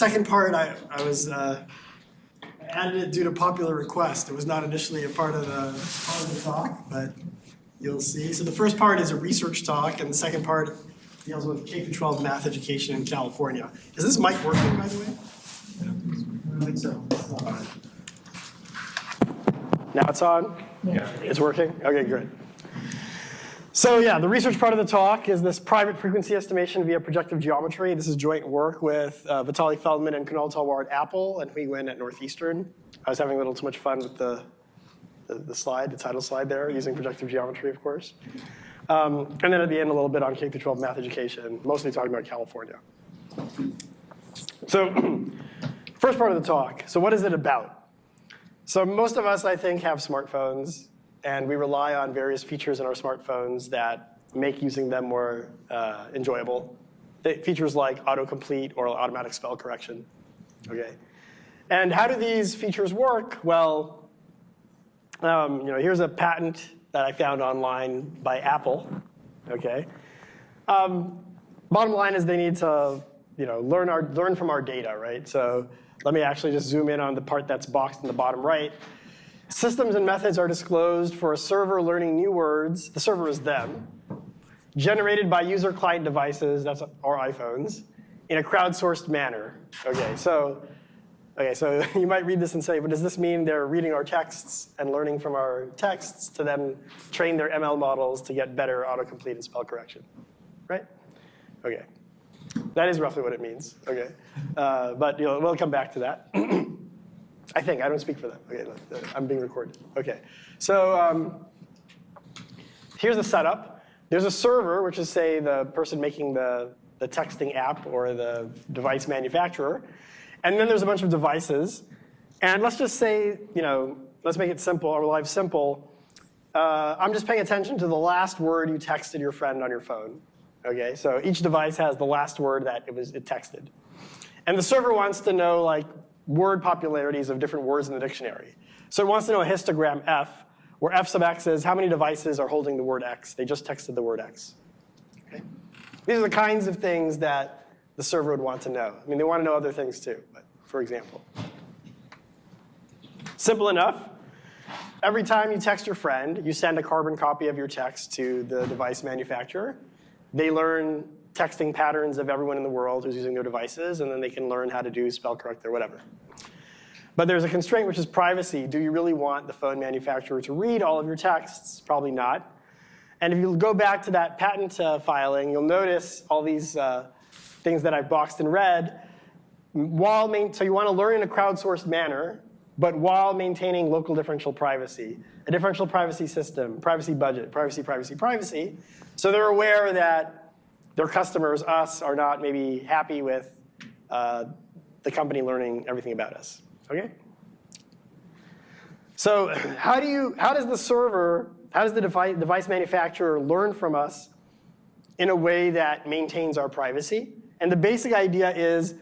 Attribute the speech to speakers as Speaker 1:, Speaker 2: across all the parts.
Speaker 1: second part, I, I was uh, added it due to popular request. It was not initially a part of the part of the talk, but you'll see. So the first part is a research talk, and the second part deals with K through 12 math education in California. Is this mic working, by the way? I don't think so. Now it's on?
Speaker 2: Yeah.
Speaker 1: It's working? Okay, good. So yeah, the research part of the talk is this private frequency estimation via projective geometry. This is joint work with uh, Vitaly Feldman and Kunal Talwar at Apple and Huy Nguyen at Northeastern. I was having a little too much fun with the, the, the slide, the title slide there, using projective geometry, of course. Um, and then at the end, a little bit on K through 12 math education, mostly talking about California. So first part of the talk, so what is it about? So most of us, I think, have smartphones, and we rely on various features in our smartphones that make using them more uh, enjoyable. Features like autocomplete or automatic spell correction, okay? And how do these features work? Well, um, you know, here's a patent that I found online by Apple, okay? Um, bottom line is they need to, you know, learn, our, learn from our data, right? So let me actually just zoom in on the part that's boxed in the bottom right. Systems and methods are disclosed for a server learning new words. The server is them. Generated by user client devices, that's our iPhones, in a crowdsourced manner. Okay, so okay, so you might read this and say, but does this mean they're reading our texts and learning from our texts to then train their ML models to get better autocomplete and spell correction, right? Okay. That is roughly what it means. Okay, uh, but you know, we'll come back to that. I think I don't speak for them. Okay, I'm being recorded. Okay, so um, here's the setup. There's a server, which is say the person making the the texting app or the device manufacturer, and then there's a bunch of devices. And let's just say, you know, let's make it simple. Our life simple. Uh, I'm just paying attention to the last word you texted your friend on your phone. Okay, so each device has the last word that it was it texted. And the server wants to know like word popularities of different words in the dictionary. So it wants to know a histogram F, where F sub x is how many devices are holding the word X. They just texted the word X. Okay? These are the kinds of things that the server would want to know. I mean, they want to know other things too, but for example. Simple enough. Every time you text your friend, you send a carbon copy of your text to the device manufacturer. They learn texting patterns of everyone in the world who's using their devices, and then they can learn how to do spell correct or whatever. But there's a constraint, which is privacy. Do you really want the phone manufacturer to read all of your texts? Probably not. And if you go back to that patent uh, filing, you'll notice all these uh, things that I've boxed in red. While main, so you want to learn in a crowdsourced manner, but while maintaining local differential privacy. A differential privacy system, privacy budget, privacy, privacy, privacy. So they're aware that their customers, us, are not maybe happy with uh, the company learning everything about us. Okay? So how do you, how does the server, how does the device, device manufacturer learn from us in a way that maintains our privacy? And the basic idea is,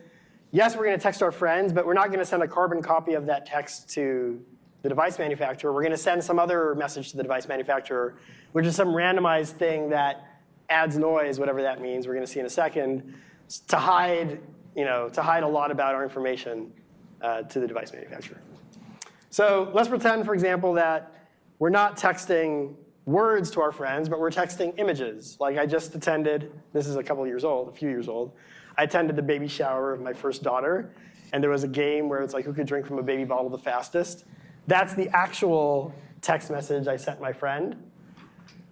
Speaker 1: yes, we're going to text our friends, but we're not going to send a carbon copy of that text to the device manufacturer. We're going to send some other message to the device manufacturer, which is some randomized thing that adds noise, whatever that means, we're going to see in a second, to hide, you know, to hide a lot about our information uh, to the device manufacturer. So let's pretend, for example, that we're not texting words to our friends, but we're texting images. Like I just attended, this is a couple years old, a few years old. I attended the baby shower of my first daughter, and there was a game where it's like who could drink from a baby bottle the fastest. That's the actual text message I sent my friend.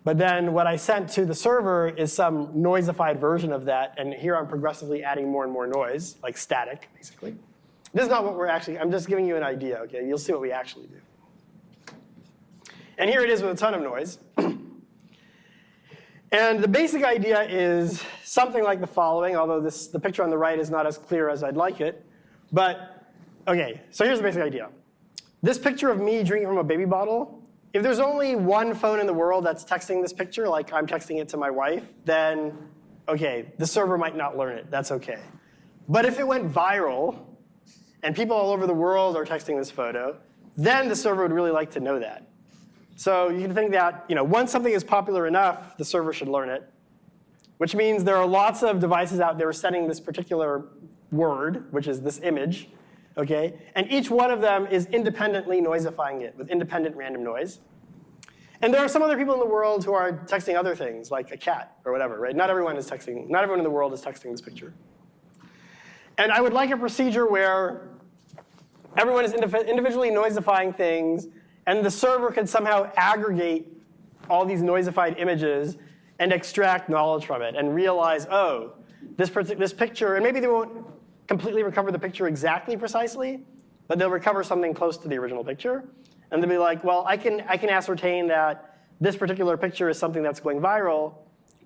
Speaker 1: But then what I sent to the server is some noisified version of that, and here I'm progressively adding more and more noise, like static, basically. This is not what we're actually, I'm just giving you an idea, okay? You'll see what we actually do. And here it is with a ton of noise. and the basic idea is something like the following, although this, the picture on the right is not as clear as I'd like it. But, okay, so here's the basic idea. This picture of me drinking from a baby bottle, if there's only one phone in the world that's texting this picture, like I'm texting it to my wife, then, okay, the server might not learn it. That's okay. But if it went viral, and people all over the world are texting this photo, then the server would really like to know that. So you can think that you know, once something is popular enough, the server should learn it, which means there are lots of devices out there sending this particular word, which is this image, okay? And each one of them is independently noisifying it with independent random noise. And there are some other people in the world who are texting other things, like a cat or whatever, right? Not everyone is texting, not everyone in the world is texting this picture. And I would like a procedure where everyone is individually noisifying things, and the server can somehow aggregate all these noisified images and extract knowledge from it and realize, oh, this, this picture, and maybe they won't completely recover the picture exactly precisely, but they'll recover something close to the original picture. And they'll be like, well, I can, I can ascertain that this particular picture is something that's going viral,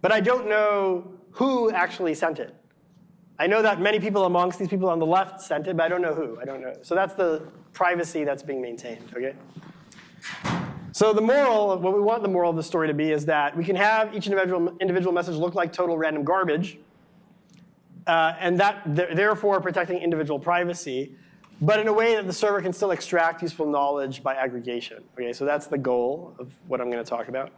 Speaker 1: but I don't know who actually sent it. I know that many people amongst these people on the left sent it, but I don't know who. I don't know. So that's the privacy that's being maintained, okay? So the moral, what we want the moral of the story to be is that we can have each individual, individual message look like total random garbage, uh, and that th therefore protecting individual privacy, but in a way that the server can still extract useful knowledge by aggregation. Okay, so that's the goal of what I'm going to talk about.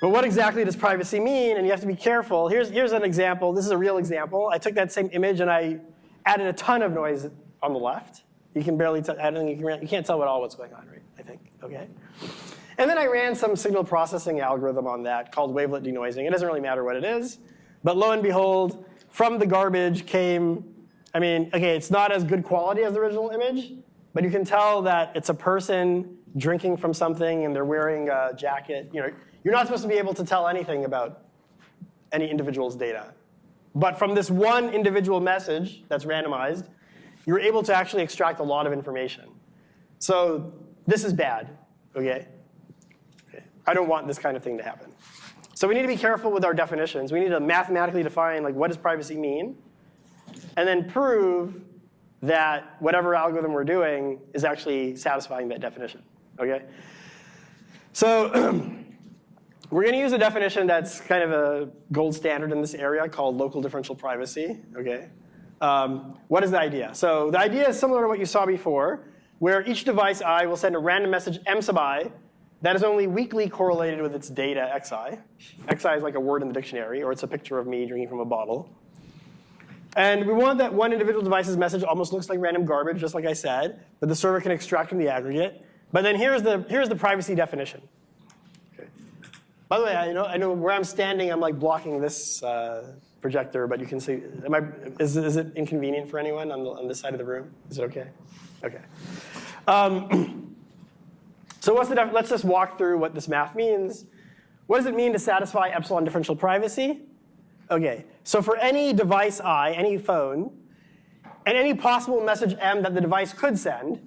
Speaker 1: But what exactly does privacy mean? And you have to be careful. Here's, here's an example. This is a real example. I took that same image and I added a ton of noise on the left. You can barely tell, I don't think you can, you can't tell at all what's going on, right? I think, okay? And then I ran some signal processing algorithm on that called wavelet denoising. It doesn't really matter what it is. But lo and behold, from the garbage came, I mean, okay, it's not as good quality as the original image, but you can tell that it's a person drinking from something and they're wearing a jacket. You know, you're not supposed to be able to tell anything about any individual's data. But from this one individual message that's randomized, you're able to actually extract a lot of information. So this is bad, okay? I don't want this kind of thing to happen. So we need to be careful with our definitions. We need to mathematically define like what does privacy mean, and then prove that whatever algorithm we're doing is actually satisfying that definition, okay? So We're going to use a definition that's kind of a gold standard in this area called local differential privacy. Okay. Um, what is the idea? So the idea is similar to what you saw before, where each device i will send a random message m sub i that is only weakly correlated with its data xi. xi is like a word in the dictionary, or it's a picture of me drinking from a bottle. And we want that one individual device's message almost looks like random garbage, just like I said, but the server can extract from the aggregate. But then here's the, here's the privacy definition. By the way, I know, I know where I'm standing, I'm like blocking this uh, projector, but you can see, am I, is, is it inconvenient for anyone on, the, on this side of the room? Is it okay? Okay. Um, so what's the let's just walk through what this math means. What does it mean to satisfy epsilon differential privacy? Okay, so for any device i, any phone, and any possible message m that the device could send,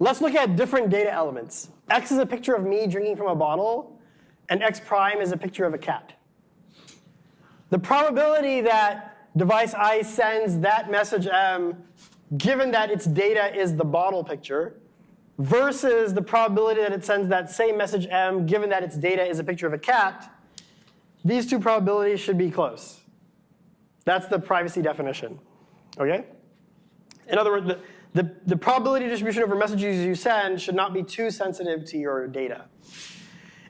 Speaker 1: let's look at different data elements. X is a picture of me drinking from a bottle and x prime is a picture of a cat. The probability that device i sends that message m, given that its data is the bottle picture, versus the probability that it sends that same message m, given that its data is a picture of a cat, these two probabilities should be close. That's the privacy definition. Okay? In other words, the, the, the probability distribution over messages you send should not be too sensitive to your data.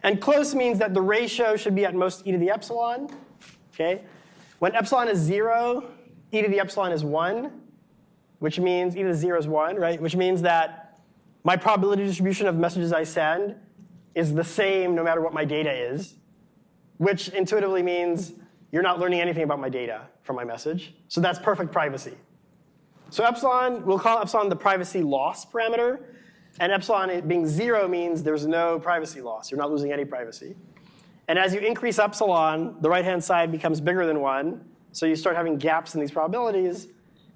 Speaker 1: And close means that the ratio should be at most e to the epsilon. Okay? When epsilon is 0, e to the epsilon is 1, which means e to the 0 is 1, right? Which means that my probability distribution of messages I send is the same no matter what my data is, which intuitively means you're not learning anything about my data from my message. So that's perfect privacy. So epsilon, we'll call epsilon the privacy loss parameter. And epsilon being zero means there's no privacy loss. You're not losing any privacy. And as you increase epsilon, the right-hand side becomes bigger than one. So you start having gaps in these probabilities.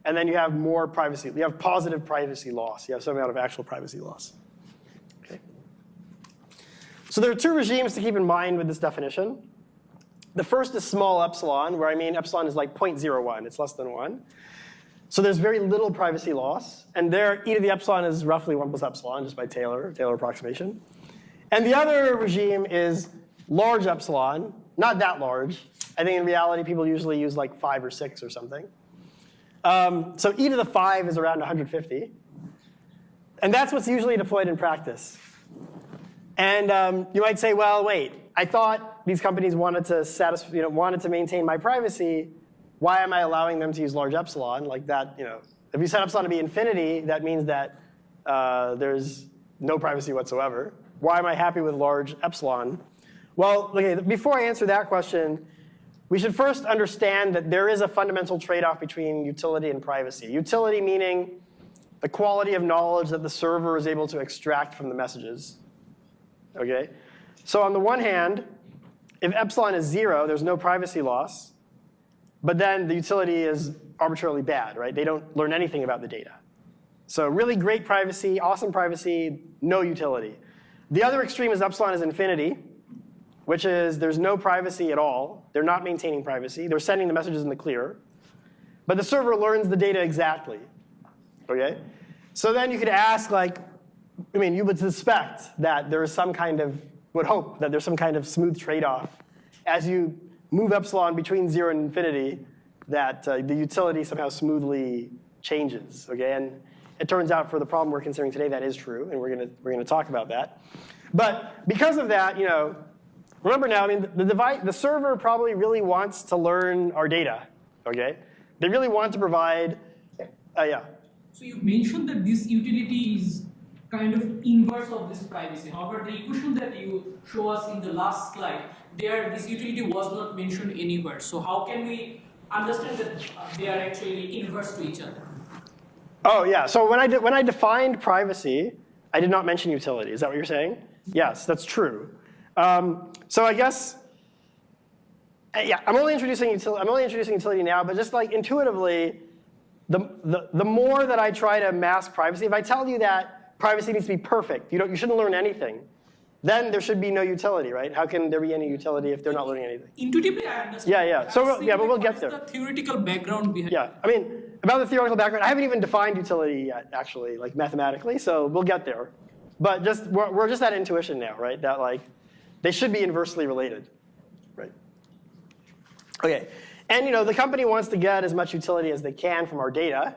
Speaker 1: And then you have more privacy. You have positive privacy loss. You have some amount of actual privacy loss. Okay. So there are two regimes to keep in mind with this definition. The first is small epsilon, where I mean epsilon is like 0.01. It's less than 1. So there's very little privacy loss. And there, e to the epsilon is roughly 1 plus epsilon, just by Taylor, Taylor approximation. And the other regime is large epsilon, not that large. I think in reality, people usually use like 5 or 6 or something. Um, so e to the 5 is around 150. And that's what's usually deployed in practice. And um, you might say, well, wait, I thought these companies wanted to, satisfy, you know, wanted to maintain my privacy, why am I allowing them to use large epsilon? Like that, you know, if you set epsilon to be infinity, that means that uh, there's no privacy whatsoever. Why am I happy with large epsilon? Well, okay, before I answer that question, we should first understand that there is a fundamental trade-off between utility and privacy. Utility meaning the quality of knowledge that the server is able to extract from the messages. Okay? So on the one hand, if epsilon is zero, there's no privacy loss. But then the utility is arbitrarily bad, right? They don't learn anything about the data. So really great privacy, awesome privacy, no utility. The other extreme is epsilon is infinity, which is there's no privacy at all. They're not maintaining privacy. They're sending the messages in the clear. But the server learns the data exactly. Okay? So then you could ask, like, I mean, you would suspect that there is some kind of, would hope that there's some kind of smooth trade-off as you move epsilon between zero and infinity, that uh, the utility somehow smoothly changes. Okay, and it turns out for the problem we're considering today, that is true, and we're gonna we're gonna talk about that. But because of that, you know, remember now, I mean, the device, the server probably really wants to learn our data. Okay, they really want to provide, uh, yeah.
Speaker 2: So you mentioned that this utility is kind of inverse of this privacy. However, the equation that you show us in the last slide, there this utility was not mentioned anywhere. So how can we understand that uh, they are actually inverse to each other?
Speaker 1: Oh yeah, so when I, when I defined privacy, I did not mention utility. Is that what you're saying? Yes, that's true. Um, so I guess, uh, yeah, I'm only introducing utility. I'm only introducing utility now, but just like intuitively, the, the, the more that I try to mask privacy, if I tell you that privacy needs to be perfect, you, don't, you shouldn't learn anything, then there should be no utility, right? How can there be any utility if they're not learning anything?
Speaker 2: Intuitively, I understand.
Speaker 1: Yeah, yeah. So,
Speaker 2: I'm
Speaker 1: yeah, but we'll get there.
Speaker 2: the theoretical background behind
Speaker 1: Yeah, I mean, about the theoretical background, I haven't even defined utility yet, actually, like mathematically, so we'll get there. But just, we're, we're just at intuition now, right? That like, they should be inversely related, right? Okay, and you know, the company wants to get as much utility as they can from our data.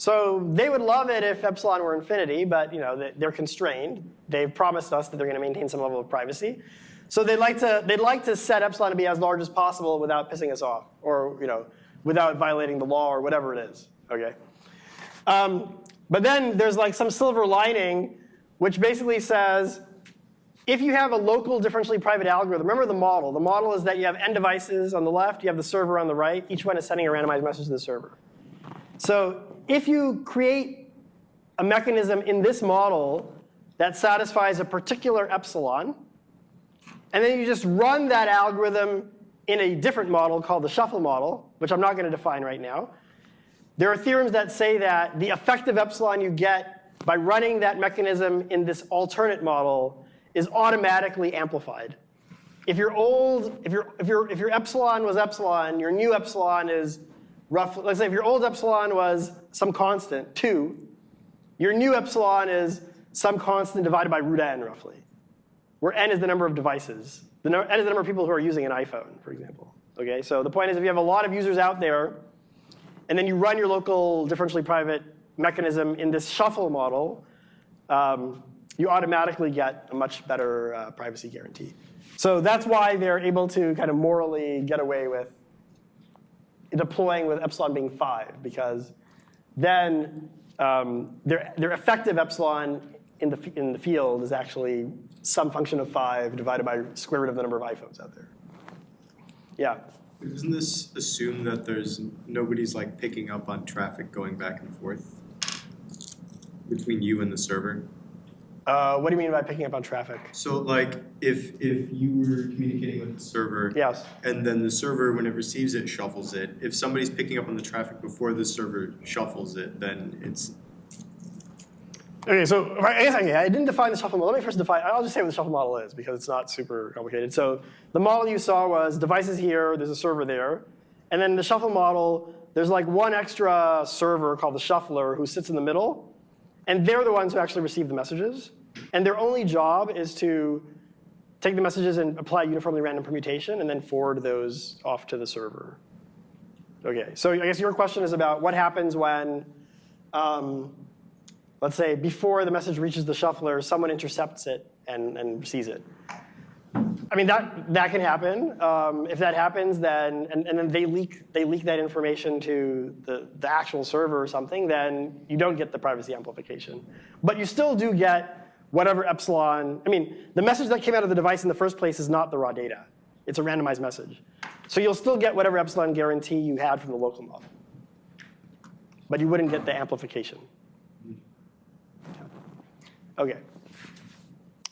Speaker 1: So they would love it if epsilon were infinity, but you know, they- they're constrained. They've promised us that they're gonna maintain some level of privacy. So they'd like to, they'd like to set epsilon to be as large as possible without pissing us off, or you know, without violating the law or whatever it is, okay? Um, but then there's like some silver lining, which basically says, if you have a local differentially private algorithm, remember the model. The model is that you have n devices on the left, you have the server on the right. Each one is sending a randomized message to the server. So if you create a mechanism in this model that satisfies a particular epsilon, and then you just run that algorithm in a different model called the shuffle model, which I'm not going to define right now, there are theorems that say that the effective epsilon you get by running that mechanism in this alternate model is automatically amplified. If your old, if your, if your, if your epsilon was epsilon, your new epsilon is roughly, let's say if your old epsilon was some constant, 2, your new epsilon is some constant divided by root n, roughly, where n is the number of devices. The no, n is the number of people who are using an iPhone, for example. Okay, so the point is if you have a lot of users out there, and then you run your local differentially private mechanism in this shuffle model, um, you automatically get a much better uh, privacy guarantee. So that's why they're able to kind of morally get away with deploying with epsilon being 5, because then um, their, their effective epsilon in the, in the field is actually some function of 5 divided by square root of the number of iPhones out there. Yeah.
Speaker 3: Doesn't this assume that there's, nobody's like picking up on traffic going back and forth between you and the server?
Speaker 1: Uh, what do you mean by picking up on traffic?
Speaker 3: So like, if, if you were communicating with the server.
Speaker 1: Yes.
Speaker 3: And then the server, when it receives it, shuffles it. If somebody's picking up on the traffic before the server shuffles it, then it's,
Speaker 1: Okay, so I guess I didn't define the shuffle model. Let me first define, I'll just say what the shuffle model is because it's not super complicated. So the model you saw was devices here, there's a server there. And then the shuffle model, there's like one extra server called the shuffler who sits in the middle. And they're the ones who actually receive the messages. And their only job is to take the messages and apply uniformly random permutation and then forward those off to the server. Okay, so I guess your question is about what happens when um, let's say before the message reaches the shuffler, someone intercepts it and, and sees it. I mean, that, that can happen. Um, if that happens, then, and, and then they leak, they leak that information to the, the actual server or something, then you don't get the privacy amplification. But you still do get whatever epsilon, I mean, the message that came out of the device in the first place is not the raw data. It's a randomized message. So you'll still get whatever epsilon guarantee you had from the local model. But you wouldn't get the amplification. Okay.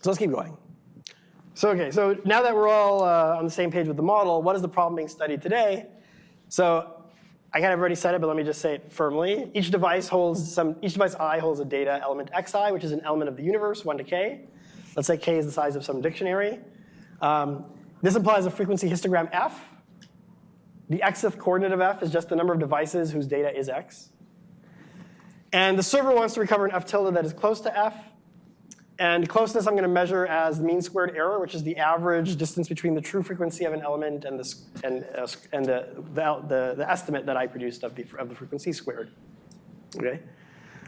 Speaker 1: So let's keep going. So okay, so now that we're all uh, on the same page with the model, what is the problem being studied today? So I kind of already said it, but let me just say it firmly. Each device holds some, each device i holds a data element xi, which is an element of the universe, one to k. Let's say k is the size of some dictionary. Um, this implies a frequency histogram f. The xth coordinate of f is just the number of devices whose data is x. And the server wants to recover an f tilde that is close to f. And closeness I'm going to measure as the mean squared error, which is the average distance between the true frequency of an element and the, and, uh, and the, the, the, the, estimate that I produced of the, of the frequency squared. Okay.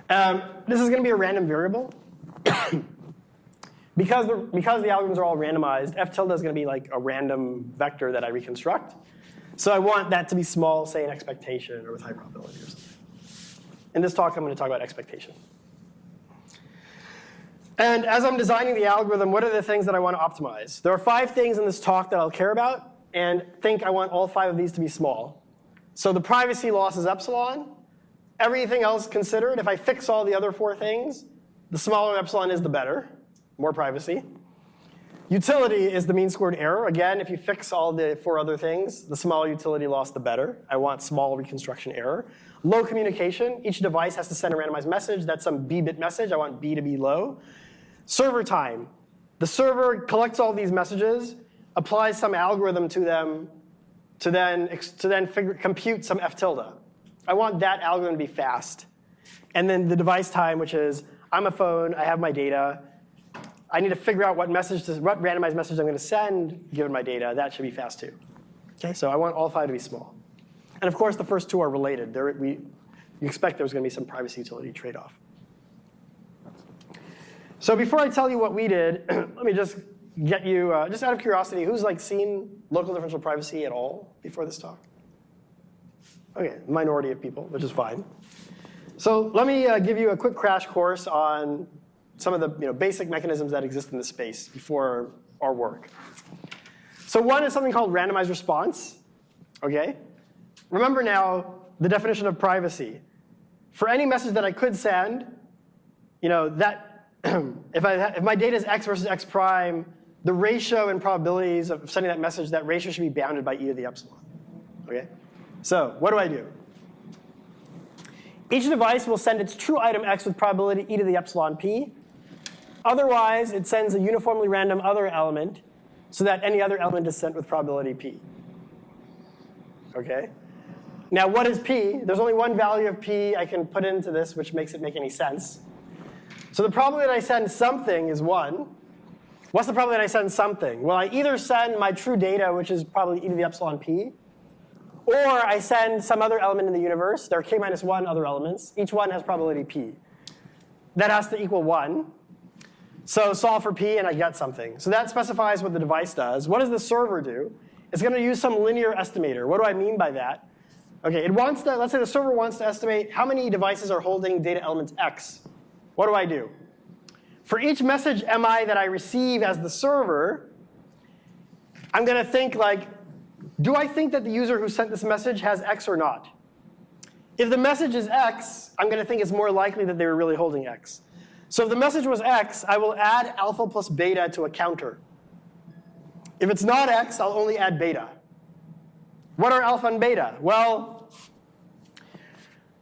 Speaker 1: Um, this is going to be a random variable. because, the, because the algorithms are all randomized, f tilde is going to be like a random vector that I reconstruct. So I want that to be small, say an expectation or with high probability or something. In this talk, I'm going to talk about expectation. And as I'm designing the algorithm, what are the things that I want to optimize? There are five things in this talk that I'll care about and think I want all five of these to be small. So the privacy loss is epsilon. Everything else considered, if I fix all the other four things, the smaller epsilon is the better, more privacy. Utility is the mean squared error. Again, if you fix all the four other things, the smaller utility loss, the better. I want small reconstruction error. Low communication. Each device has to send a randomized message. That's some b-bit message. I want b to be low. Server time. The server collects all these messages, applies some algorithm to them to then, to then figure, compute some f tilde. I want that algorithm to be fast. And then the device time, which is I'm a phone, I have my data. I need to figure out what message, to, what randomized message I'm going to send given my data. That should be fast too. Okay, so I want all five to be small. And of course, the first two are related. There, we, you expect there's going to be some privacy utility trade-off. So before I tell you what we did, let me just get you, uh, just out of curiosity, who's like seen local differential privacy at all before this talk? Okay, minority of people, which is fine. So let me uh, give you a quick crash course on some of the you know, basic mechanisms that exist in this space before our work. So one is something called randomized response. Okay, remember now the definition of privacy. For any message that I could send, you know that if, I, if my data is x versus x prime, the ratio and probabilities of sending that message, that ratio should be bounded by e to the epsilon. Okay? So what do I do? Each device will send its true item x with probability e to the epsilon p. Otherwise, it sends a uniformly random other element so that any other element is sent with probability p. Okay? Now, what is p? There's only one value of p I can put into this which makes it make any sense. So the probability that I send something is 1. What's the probability that I send something? Well, I either send my true data, which is probably e to the epsilon p, or I send some other element in the universe. There are k minus 1 other elements. Each one has probability p. That has to equal 1. So solve for p, and I get something. So that specifies what the device does. What does the server do? It's going to use some linear estimator. What do I mean by that? Okay, it wants to, let's say the server wants to estimate how many devices are holding data element x. What do I do? For each message MI that I receive as the server, I'm going to think like, do I think that the user who sent this message has X or not? If the message is X, I'm going to think it's more likely that they were really holding X. So if the message was X, I will add alpha plus beta to a counter. If it's not X, I'll only add beta. What are alpha and beta? Well,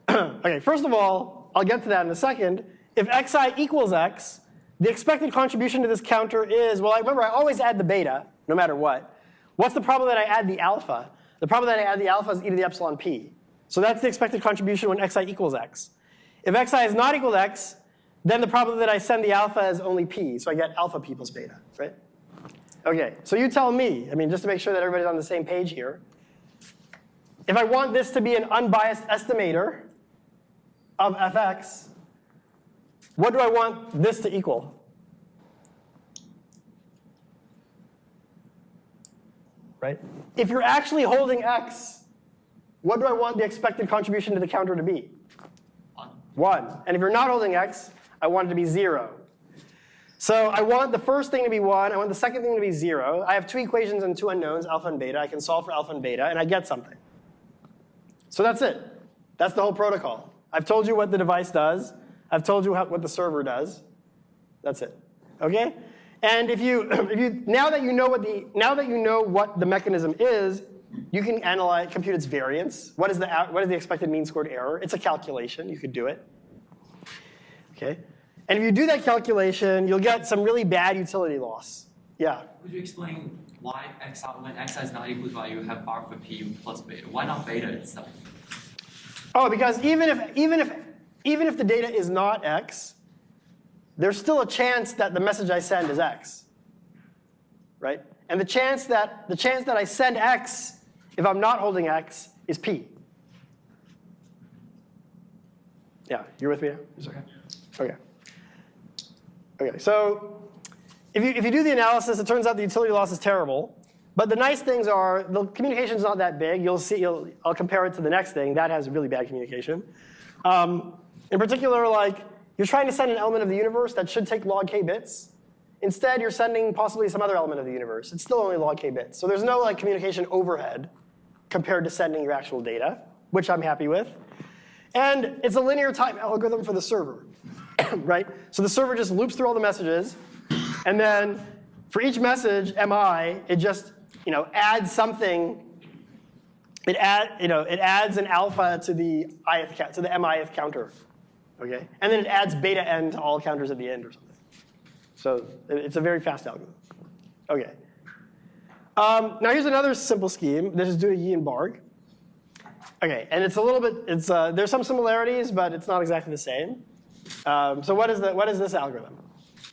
Speaker 1: okay, first of all, I'll get to that in a second. If xi equals x, the expected contribution to this counter is, well, I remember I always add the beta, no matter what. What's the problem that I add the alpha? The problem that I add the alpha is e to the epsilon p. So that's the expected contribution when xi equals x. If xi is not equal to x, then the problem that I send the alpha is only p. So I get alpha p plus beta, right? OK, so you tell me, I mean, just to make sure that everybody's on the same page here. If I want this to be an unbiased estimator of fx, what do I want this to equal? right? If you're actually holding x, what do I want the expected contribution to the counter to be?
Speaker 4: One.
Speaker 1: 1. And if you're not holding x, I want it to be 0. So I want the first thing to be 1. I want the second thing to be 0. I have two equations and two unknowns, alpha and beta. I can solve for alpha and beta, and I get something. So that's it. That's the whole protocol. I've told you what the device does. I've told you how, what the server does. That's it. Okay? And if you, if you now that you know what the now that you know what the mechanism is, you can analyze compute its variance. What is the what is the expected mean squared error? It's a calculation. You could do it. Okay? And if you do that calculation, you'll get some really bad utility loss. Yeah.
Speaker 4: Could you explain why x out when x is not equal to y, you have alpha p plus beta? Why not beta itself?
Speaker 1: Oh, because even if even if even if the data is not x, there's still a chance that the message I send is x. Right? And the chance that the chance that I send x if I'm not holding x is p. Yeah, you're with me now?
Speaker 4: It's okay.
Speaker 1: Okay. Okay, so if you, if you do the analysis, it turns out the utility loss is terrible. But the nice things are the communication's not that big. You'll see, you'll, I'll compare it to the next thing. That has really bad communication. Um, in particular, like you're trying to send an element of the universe that should take log k bits. Instead, you're sending possibly some other element of the universe. It's still only log k bits. So there's no like communication overhead compared to sending your actual data, which I'm happy with. And it's a linear time algorithm for the server, right? So the server just loops through all the messages, and then for each message, mi, it just you know adds something. It add you know it adds an alpha to the ith to the mith counter, okay, and then it adds beta n to all counters at the end or something. So it's a very fast algorithm. Okay. Um, now here's another simple scheme. This is due to Ye and Barg. Okay, and it's a little bit, it's, uh, there's some similarities, but it's not exactly the same. Um, so what is, the, what is this algorithm?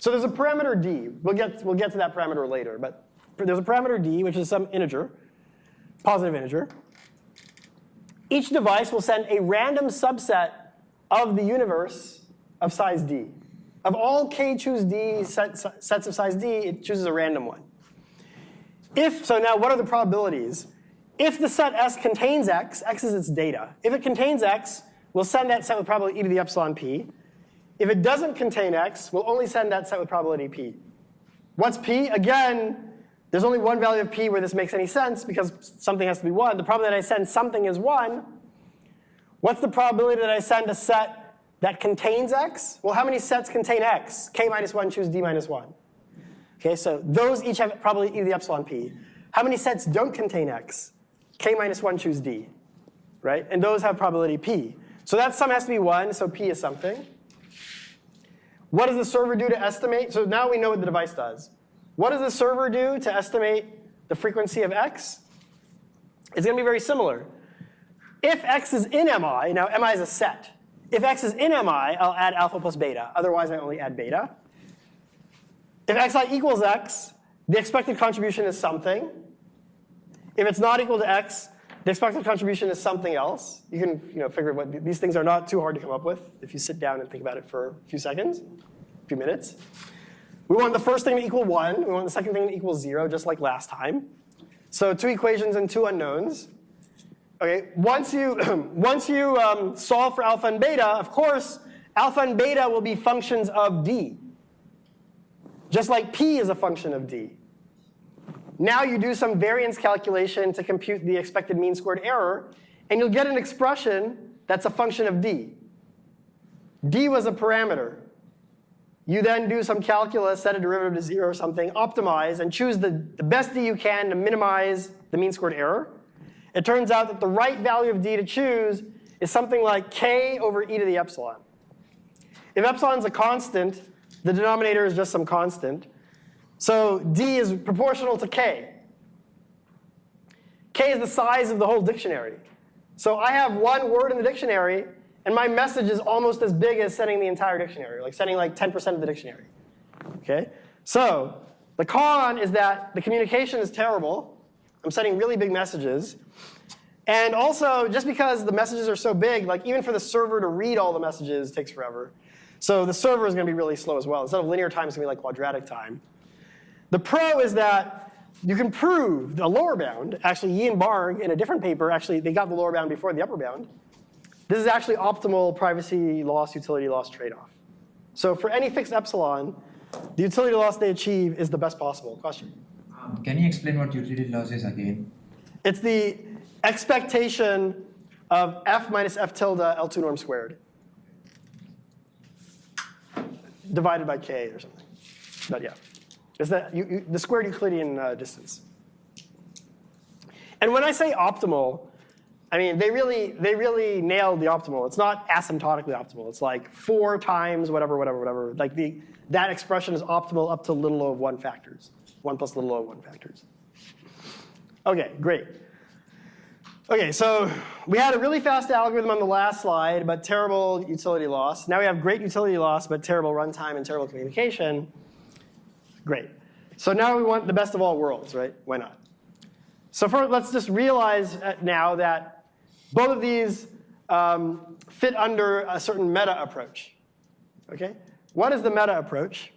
Speaker 1: so there's a parameter d. We'll get, we'll get to that parameter later, but there's a parameter d, which is some integer, positive integer. Each device will send a random subset of the universe of size d. Of all k choose d set, sets of size d, it chooses a random one. If, so now what are the probabilities? If the set S contains X, X is its data. If it contains X, we'll send that set with probability e to the epsilon p. If it doesn't contain X, we'll only send that set with probability p. What's p? Again, there's only one value of p where this makes any sense because something has to be 1. The probability that I send something is 1. What's the probability that I send a set that contains X? Well, how many sets contain X? k minus 1 choose d minus 1. Okay, so those each have probability e to the epsilon p. How many sets don't contain X? k minus 1 choose d, right? And those have probability p. So that sum has to be 1, so p is something. What does the server do to estimate? So now we know what the device does. What does the server do to estimate the frequency of x? It's going to be very similar. If x is in mi, now mi is a set. If x is in mi, I'll add alpha plus beta. Otherwise, I only add beta. If xi equals x, the expected contribution is something. If it's not equal to x, the expected contribution is something else. You can you know, figure what these things are not too hard to come up with if you sit down and think about it for a few seconds, a few minutes. We want the first thing to equal 1. We want the second thing to equal 0, just like last time. So two equations and two unknowns. Okay, once you, once you um, solve for alpha and beta, of course, alpha and beta will be functions of d. Just like p is a function of d. Now you do some variance calculation to compute the expected mean squared error, and you'll get an expression that's a function of d. d was a parameter. You then do some calculus, set a derivative to zero or something, optimize, and choose the, the best d you can to minimize the mean squared error. It turns out that the right value of d to choose is something like k over e to the epsilon. If epsilon is a constant, the denominator is just some constant. So d is proportional to k. k is the size of the whole dictionary. So I have one word in the dictionary, and my message is almost as big as sending the entire dictionary, like sending like 10% of the dictionary. Okay? So the con is that the communication is terrible. I'm sending really big messages. And also, just because the messages are so big, like even for the server to read all the messages takes forever. So the server is going to be really slow as well. Instead of linear time, it's going to be like quadratic time. The pro is that you can prove the lower bound. Actually, Ye and Barg in a different paper, actually, they got the lower bound before the upper bound. This is actually optimal privacy loss, utility loss trade-off. So for any fixed epsilon, the utility loss they achieve is the best possible. Question?
Speaker 5: Can you explain what utility loss is again?
Speaker 1: It's the expectation of f minus f tilde L2 norm squared divided by k or something. But yeah, it's the, you, you, the squared Euclidean uh, distance. And when I say optimal, I mean they really they really nailed the optimal. It's not asymptotically optimal. It's like four times whatever whatever whatever. Like the that expression is optimal up to little o of one factors, one plus little o of one factors. Okay, great. Okay, so we had a really fast algorithm on the last slide, but terrible utility loss. Now we have great utility loss, but terrible runtime and terrible communication. Great. So now we want the best of all worlds, right? Why not? So for, let's just realize uh, now that both of these um, fit under a certain meta approach. Okay? What is the meta approach?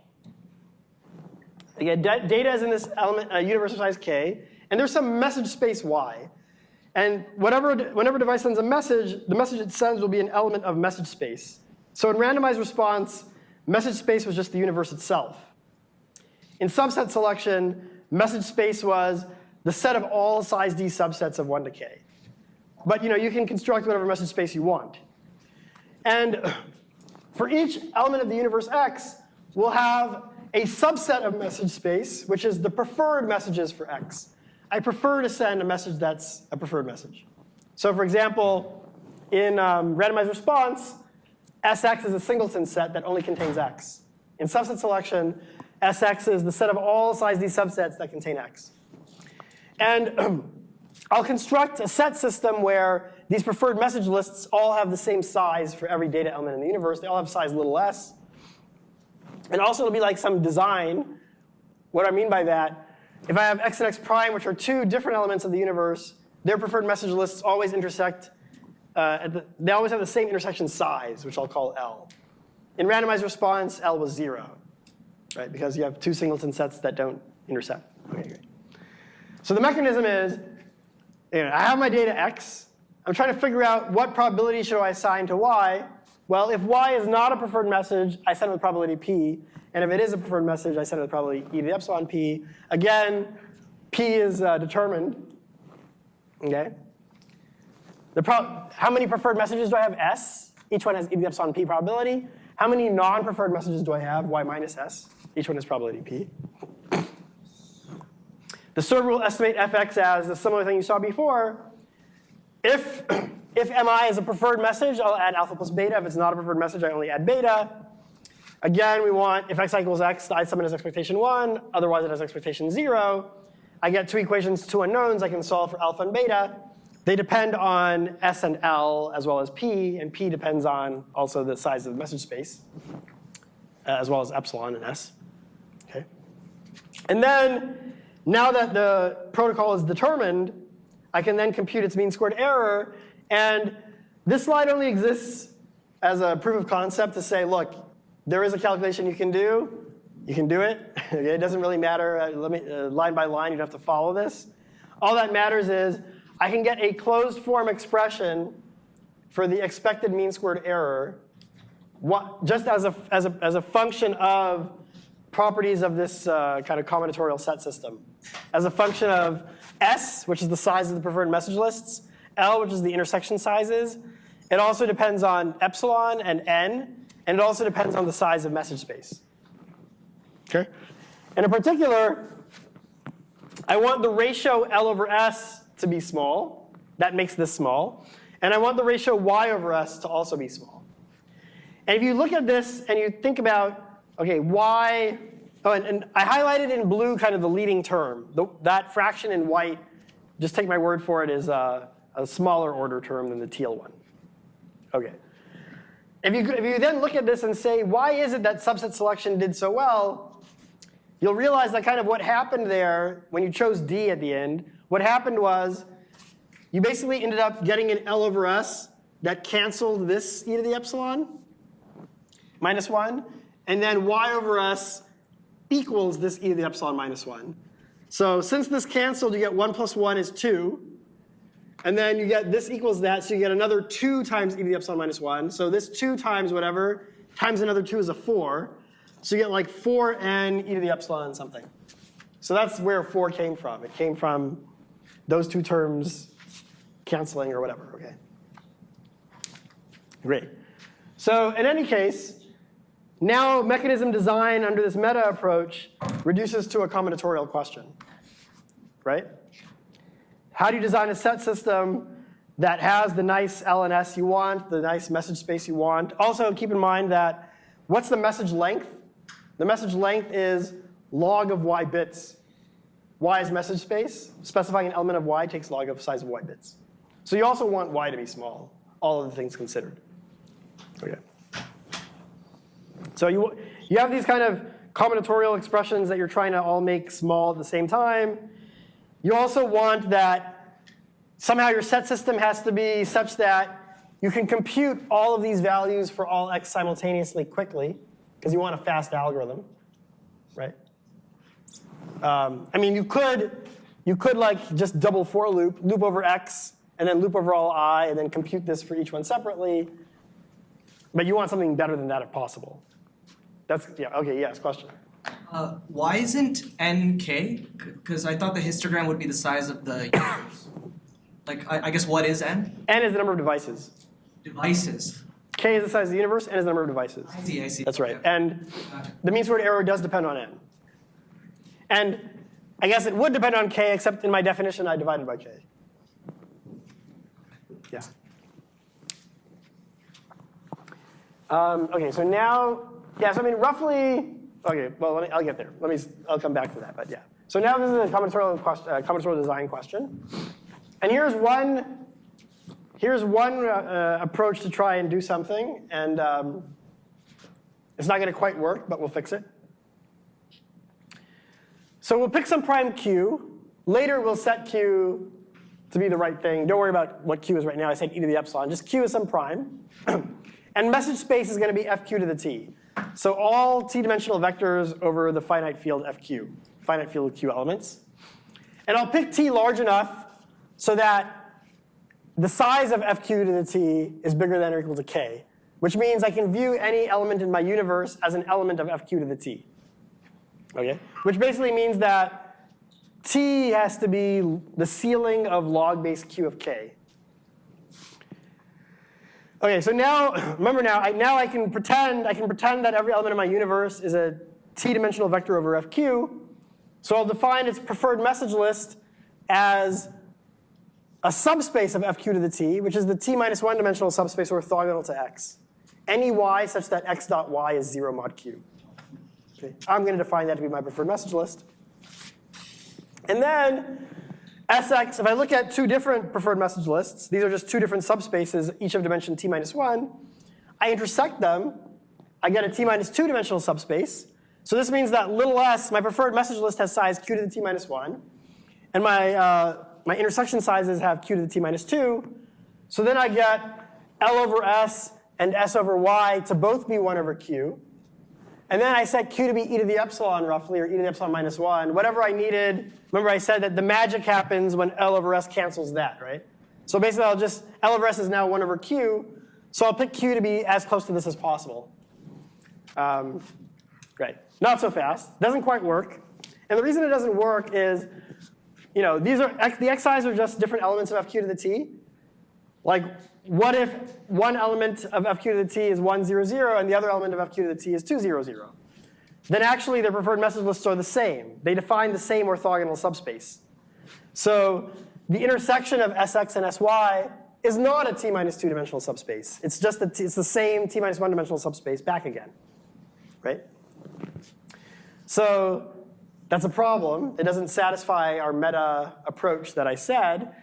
Speaker 1: Again, data is in this element, uh, universal size k, and there's some message space y. And whatever, whenever a device sends a message, the message it sends will be an element of message space. So in randomized response, message space was just the universe itself. In subset selection, message space was the set of all size d subsets of 1 to k. But you know, you can construct whatever message space you want. And for each element of the universe x, we'll have a subset of message space, which is the preferred messages for x. I prefer to send a message that's a preferred message. So for example, in um, randomized response, Sx is a singleton set that only contains x. In subset selection, Sx is the set of all size d subsets that contain x. And I'll construct a set system where these preferred message lists all have the same size for every data element in the universe. They all have size little s. And also it'll be like some design. What I mean by that, if I have x and x prime, which are two different elements of the universe, their preferred message lists always intersect, uh, the, they always have the same intersection size, which I'll call L. In randomized response, L was zero, right? Because you have two singleton sets that don't intersect. Okay, great. So the mechanism is, you know, I have my data x. I'm trying to figure out what probability should I assign to y. Well, if y is not a preferred message, I send it with probability p. And if it is a preferred message, I send it with probability e to the epsilon p. Again, p is uh, determined. Okay. The how many preferred messages do I have? S. Each one has e to the epsilon p probability. How many non-preferred messages do I have? Y minus s. Each one has probability p. The server will estimate fx as a similar thing you saw before. If, if mi is a preferred message, I'll add alpha plus beta. If it's not a preferred message, I only add beta. Again, we want if x equals x, I sum it as expectation 1. Otherwise, it has expectation 0. I get two equations, two unknowns. I can solve for alpha and beta. They depend on s and l as well as p, and p depends on also the size of the message space, uh, as well as epsilon and s. Okay. And then, now that the protocol is determined, I can then compute its mean squared error. And this slide only exists as a proof of concept to say, look, there is a calculation you can do. You can do it. it doesn't really matter uh, let me, uh, line by line. You have to follow this. All that matters is I can get a closed form expression for the expected mean squared error what, just as a, as, a, as a function of properties of this uh, kind of combinatorial set system. As a function of S, which is the size of the preferred message lists, L, which is the intersection sizes. It also depends on epsilon and N, and it also depends on the size of message space. Okay? And in particular, I want the ratio L over S to be small. That makes this small. And I want the ratio Y over S to also be small. And if you look at this and you think about, okay, Y, oh, and, and I highlighted in blue kind of the leading term. The, that fraction in white, just take my word for it, is a, a smaller order term than the teal one. Okay. If you, if you then look at this and say, why is it that subset selection did so well, you'll realize that kind of what happened there when you chose D at the end, what happened was you basically ended up getting an L over S that canceled this e to the epsilon, minus 1, and then y over s equals this e to the epsilon minus 1. So since this canceled, you get 1 plus 1 is 2. And then you get this equals that, so you get another 2 times e to the epsilon minus 1. So this 2 times whatever times another 2 is a 4. So you get like 4n e to the epsilon something. So that's where 4 came from. It came from those two terms canceling or whatever, okay? Great. So in any case, now mechanism design under this meta approach reduces to a combinatorial question, right? How do you design a set system that has the nice LNS you want, the nice message space you want? Also keep in mind that what's the message length? The message length is log of y bits. y is message space. Specifying an element of y takes log of size of y bits. So you also want y to be small, all of the things considered. Okay. So you, you have these kind of combinatorial expressions that you're trying to all make small at the same time. You also want that somehow your set system has to be such that you can compute all of these values for all x simultaneously quickly, because you want a fast algorithm, right? Um, I mean, you could, you could like just double for loop, loop over x, and then loop over all i, and then compute this for each one separately. But you want something better than that if possible. That's, yeah, okay, yes, question.
Speaker 6: Uh, why isn't n k? Because I thought the histogram would be the size of the universe. Like, I, I guess what is n?
Speaker 1: N is the number of devices.
Speaker 6: Devices.
Speaker 1: K is the size of the universe, N is the number of devices.
Speaker 6: I see, I see.
Speaker 1: That's right. And the mean squared error does depend on N. And I guess it would depend on K, except in my definition, I divided by K. Yeah. Um, okay, so now, yeah, so I mean, roughly, okay, well, me, I'll get there. Let me, I'll come back to that, but yeah. So now this is a combinatorial, question, uh, combinatorial design question. And here's one, here's one uh, uh, approach to try and do something, and um, it's not gonna quite work, but we'll fix it. So we'll pick some prime q. Later we'll set q to be the right thing. Don't worry about what q is right now. I said e to the epsilon. Just q is some prime. and message space is going to be fq to the t. So all t-dimensional vectors over the finite field fq, finite field q elements. And I'll pick t large enough so that the size of fq to the t is bigger than or equal to k, which means I can view any element in my universe as an element of fq to the t. Okay? Which basically means that t has to be the ceiling of log base q of k. Okay, so now, remember now, I, now I can pretend, I can pretend that every element of my universe is a t-dimensional vector over fq. So I'll define its preferred message list as a subspace of fq to the t, which is the t minus one dimensional subspace orthogonal to x. Any y such that x dot y is zero mod q. Okay. I'm going to define that to be my preferred message list. And then Sx, if I look at two different preferred message lists, these are just two different subspaces, each of dimension t minus 1. I intersect them. I get a t minus 2 dimensional subspace. So this means that little s, my preferred message list has size q to the t minus 1. And my, uh, my intersection sizes have q to the t minus 2. So then I get L over S and S over Y to both be 1 over Q. And then I set Q to be e to the epsilon roughly, or e to the epsilon minus 1. Whatever I needed, remember I said that the magic happens when L over S cancels that, right? So basically I'll just, L over S is now 1 over Q. So I'll pick Q to be as close to this as possible. Um, Right. Not so fast. Doesn't quite work. And the reason it doesn't work is, you know, these are the xi's are just different elements of fq to the t. Like, what if one element of fq to the t is 1, 0, 0, and the other element of fq to the t is 2, 0, 0? Then actually their preferred message lists are the same. They define the same orthogonal subspace. So the intersection of sx and sy is not a t minus 2 dimensional subspace. It's just the t, it's the same t minus 1 dimensional subspace back again, right? So that's a problem. It doesn't satisfy our meta approach that I said,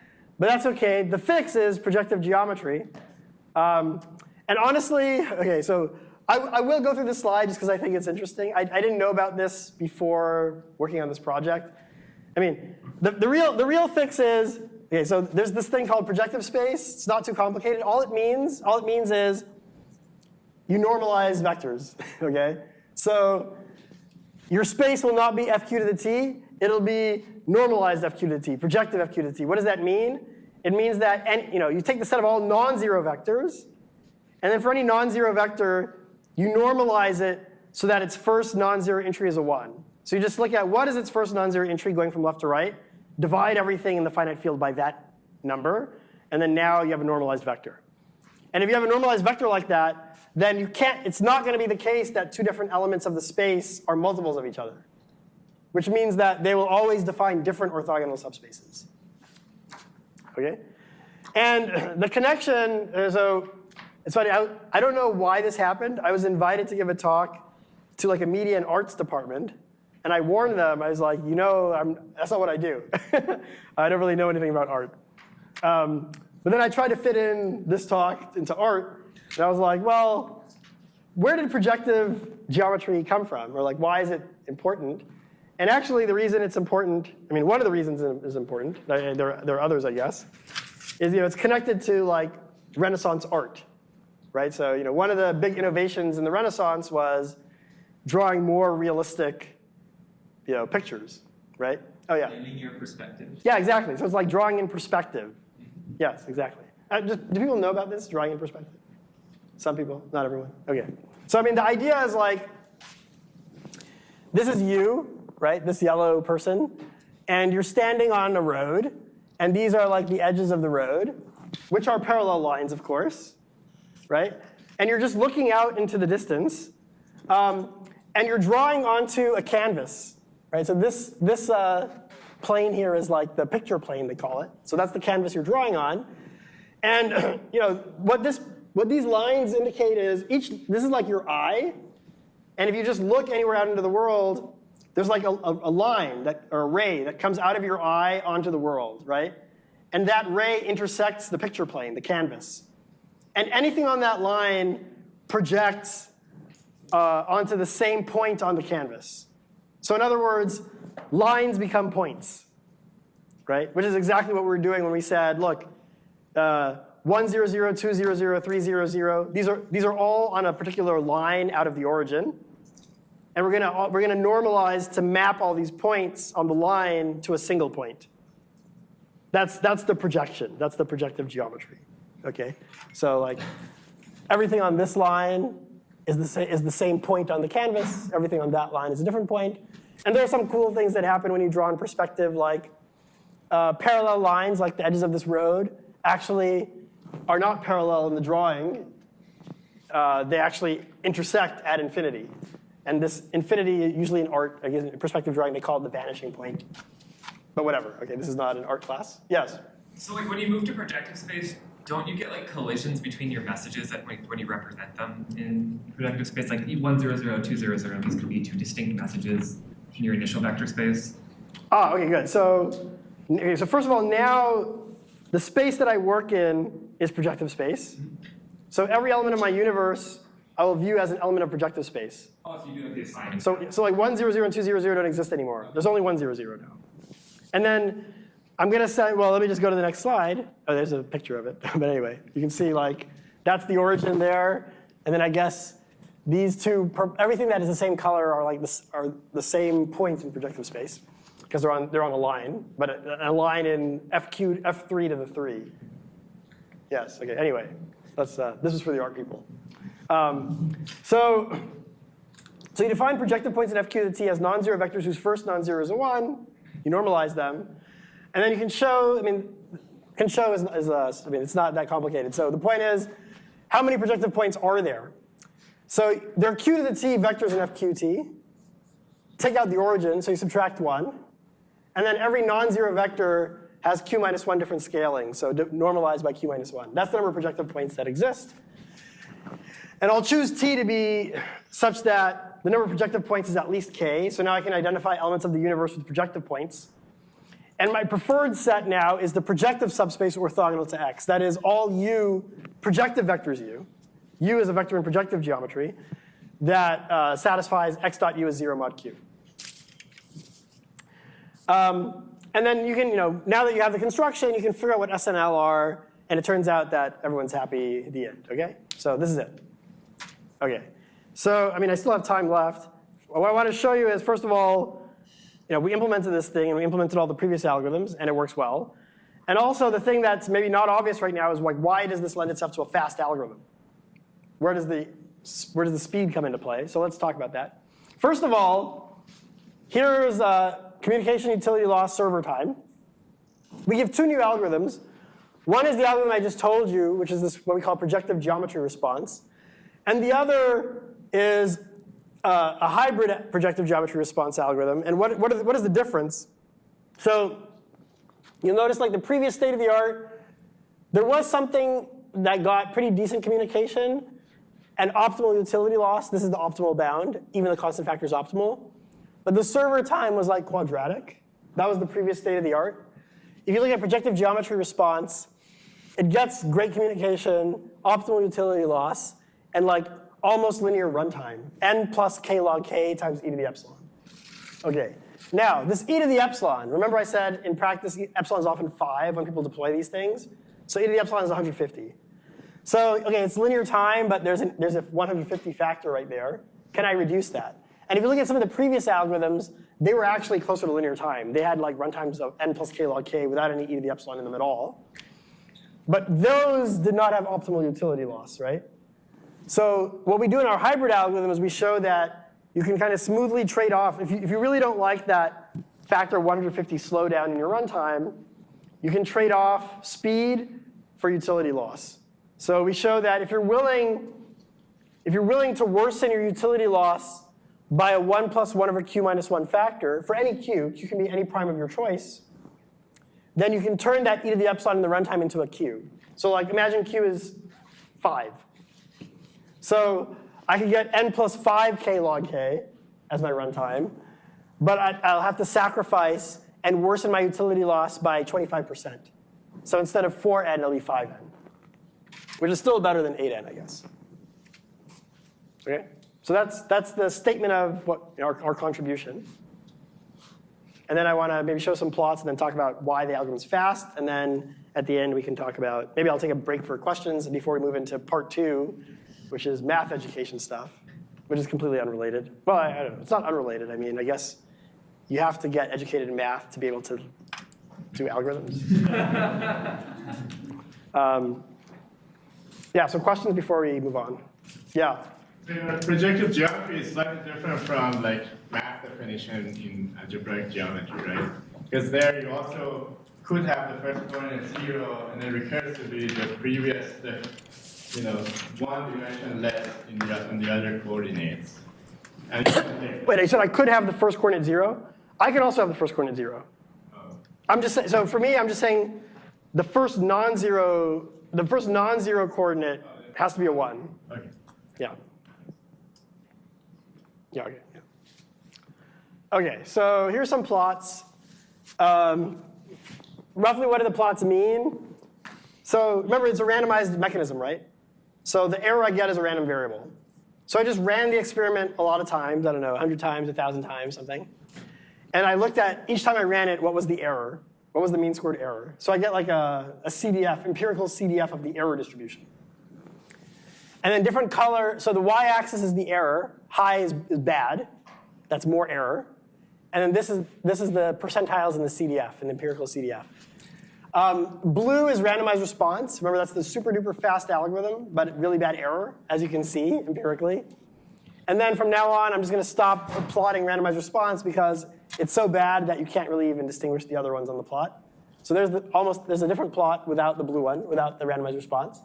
Speaker 1: but that's okay. The fix is projective geometry. Um, and honestly, okay, so I, I, will go through this slide just because I think it's interesting. I, I, didn't know about this before working on this project. I mean, the, the, real, the real fix is, okay, so there's this thing called projective space. It's not too complicated. All it means, all it means is you normalize vectors, okay? So your space will not be fq to the t. it'll be normalized f q to t, projective f q to t. What does that mean? It means that any, you know, you take the set of all non-zero vectors, and then for any non-zero vector, you normalize it so that its first non-zero entry is a 1. So you just look at what is its first non-zero entry going from left to right, divide everything in the finite field by that number, and then now you have a normalized vector. And if you have a normalized vector like that, then you can't, it's not going to be the case that two different elements of the space are multiples of each other, which means that they will always define different orthogonal subspaces. Okay? And the connection, uh, so it's funny, I, I don't know why this happened. I was invited to give a talk to like a media and arts department, and I warned them, I was like, you know, I'm, that's not what I do. I don't really know anything about art. Um, but then I tried to fit in this talk into art, and I was like, well, where did projective geometry come from? Or like, why is it important? And actually, the reason it's important, I mean, one of the reasons it is important, there, there are others, I guess, is you know, it's connected to like Renaissance art, right? So you know, one of the big innovations in the Renaissance was drawing more realistic you know, pictures, right? Oh yeah.
Speaker 4: linear perspective.
Speaker 1: Yeah, exactly. So it's like drawing in perspective. Yes, exactly. Uh, just, do people know about this, drawing in perspective? Some people, not everyone. Okay. So I mean, the idea is like, this is you, right? This yellow person, and you're standing on a road, and these are like the edges of the road, which are parallel lines, of course, right? And you're just looking out into the distance, um, and you're drawing onto a canvas, right? So this this uh, plane here is like the picture plane, they call it. So that's the canvas you're drawing on. And you know what this what these lines indicate is each this is like your eye. And if you just look anywhere out into the world, there's like a, a, line that or a ray that comes out of your eye onto the world, right? And that ray intersects the picture plane, the canvas. And anything on that line projects uh, onto the same point on the canvas. So in other words, lines become points, right? Which is exactly what we were doing when we said, look, uh, 1, 0, 0, 2, 0, 0, 3, 0, 0. These are, these are all on a particular line out of the origin. And we're gonna, we're gonna normalize to map all these points on the line to a single point. That's, that's the projection. That's the projective geometry. Okay? So like everything on this line is the, sa- is the same point on the canvas. Everything on that line is a different point. And there are some cool things that happen when you draw in perspective, like uh, parallel lines, like the edges of this road, actually are not parallel in the drawing. Uh, they actually intersect at infinity. And this infinity, usually in art, again, in perspective drawing, they call it the vanishing point. But whatever. Okay, this is not an art class. Yes.
Speaker 7: So like when you move to projective space, don't you get like collisions between your messages that when, when you represent them in projective space? Like one zero zero, two zero zero, these could be two distinct messages in your initial vector space.
Speaker 1: Ah, okay, good. So, okay, so first of all, now the space that I work in is projective space. So every element of my universe I will view as an element of projective space.
Speaker 7: Oh, so you do like the assignment.
Speaker 1: So, so like 1, 0, 0, and 2, 0, 0 don't exist anymore. There's only 1, 0, 0 now. And then I'm going to say, well, let me just go to the next slide. Oh, there's a picture of it. but anyway, you can see like that's the origin there. And then I guess these two, everything that is the same color are like this, are the same point in projective space because they're on, they're on a line, but a, a line in FQ, F3 to the 3. Yes, okay, anyway, that's, uh, this is for the art people. Um, so, so you define projective points in FQ to T as non-zero vectors whose first non-zero is a 1. You normalize them. And then you can show, I mean, can show is, is I mean, it's not that complicated. So the point is, how many projective points are there? So there are Q to the T vectors in FQT. Take out the origin, so you subtract 1. And then every non-zero vector has Q minus 1 different scaling, so normalized by Q minus 1. That's the number of projective points that exist. And I'll choose T to be such that the number of projective points is at least K. So now I can identify elements of the universe with projective points. And my preferred set now is the projective subspace orthogonal to X. That is all U, projective vectors U. U is a vector in projective geometry that uh, satisfies X dot U as 0 mod Q. Um, and then you can, you know, now that you have the construction, you can figure out what SNL are, and it turns out that everyone's happy at the end, okay? So this is it. Okay. So, I mean, I still have time left. What I want to show you is, first of all, you know, we implemented this thing and we implemented all the previous algorithms and it works well. And also the thing that's maybe not obvious right now is like, why does this lend itself to a fast algorithm? Where does the, where does the speed come into play? So let's talk about that. First of all, here's uh, communication utility loss server time. We give two new algorithms. One is the algorithm I just told you, which is this what we call projective geometry response. And the other is uh, a hybrid projective geometry response algorithm. And what, what, is, what is the difference? So you'll notice like the previous state of the art, there was something that got pretty decent communication and optimal utility loss. This is the optimal bound. Even the constant factor is optimal. But the server time was like quadratic. That was the previous state of the art. If you look at projective geometry response, it gets great communication, optimal utility loss, and like almost linear runtime, n plus k log k times e to the epsilon. Okay, now this e to the epsilon, remember I said in practice epsilon is often 5 when people deploy these things? So e to the epsilon is 150. So, okay, it's linear time, but there's, an, there's a 150 factor right there. Can I reduce that? And if you look at some of the previous algorithms, they were actually closer to linear time. They had like runtimes of n plus k log k without any e to the epsilon in them at all. But those did not have optimal utility loss, right? So what we do in our hybrid algorithm is we show that you can kind of smoothly trade off. If you, if you really don't like that factor 150 slowdown in your runtime, you can trade off speed for utility loss. So we show that if you're willing, if you're willing to worsen your utility loss by a 1 plus 1 over q minus 1 factor, for any q, q can be any prime of your choice, then you can turn that e to the epsilon in the runtime into a q. So like imagine q is 5. So I could get n plus 5k log k as my runtime, but I, I'll have to sacrifice and worsen my utility loss by 25%. So instead of 4n, it'll be 5n, which is still better than 8n, I guess. Okay? So that's, that's the statement of what, our, our contribution. And then I want to maybe show some plots and then talk about why the algorithm's fast. And then at the end, we can talk about, maybe I'll take a break for questions before we move into part two, which is math education stuff, which is completely unrelated. Well, I, I don't know, it's not unrelated. I mean, I guess you have to get educated in math to be able to do algorithms. um, yeah, so questions before we move on. Yeah.
Speaker 8: The projective geometry is slightly different from like math definition in algebraic geometry, right? Because there you also could have the first coordinate zero and then recursively the previous, the, you know, one dimension less in the, in the other coordinates.
Speaker 1: Wait, I said I could have the first coordinate zero. I can also have the first coordinate zero.
Speaker 8: oh,
Speaker 1: I'm just saying, so for me, I'm just saying the first non-zero, the first non-zero coordinate has to be a one.
Speaker 8: okay.
Speaker 1: Yeah. Yeah, okay. Yeah. Okay, so here's some plots. Um, roughly what do the plots mean? So remember, it's a randomized mechanism, right? So the error I get is a random variable. So I just ran the experiment a lot of times, I don't know, 100 times, 1,000 times, something. And I looked at, each time I ran it, what was the error? What was the mean squared error? So I get like a, a CDF, empirical CDF of the error distribution. And then different color, so the y-axis is the error, high is, is bad, that's more error. And then this is, this is the percentiles in the CDF, in the empirical CDF. Um, blue is randomized response. Remember, that's the super duper fast algorithm, but really bad error, as you can see empirically. And then from now on, I'm just going to stop plotting randomized response because it's so bad that you can't really even distinguish the other ones on the plot. So there's the, almost there's a different plot without the blue one, without the randomized response.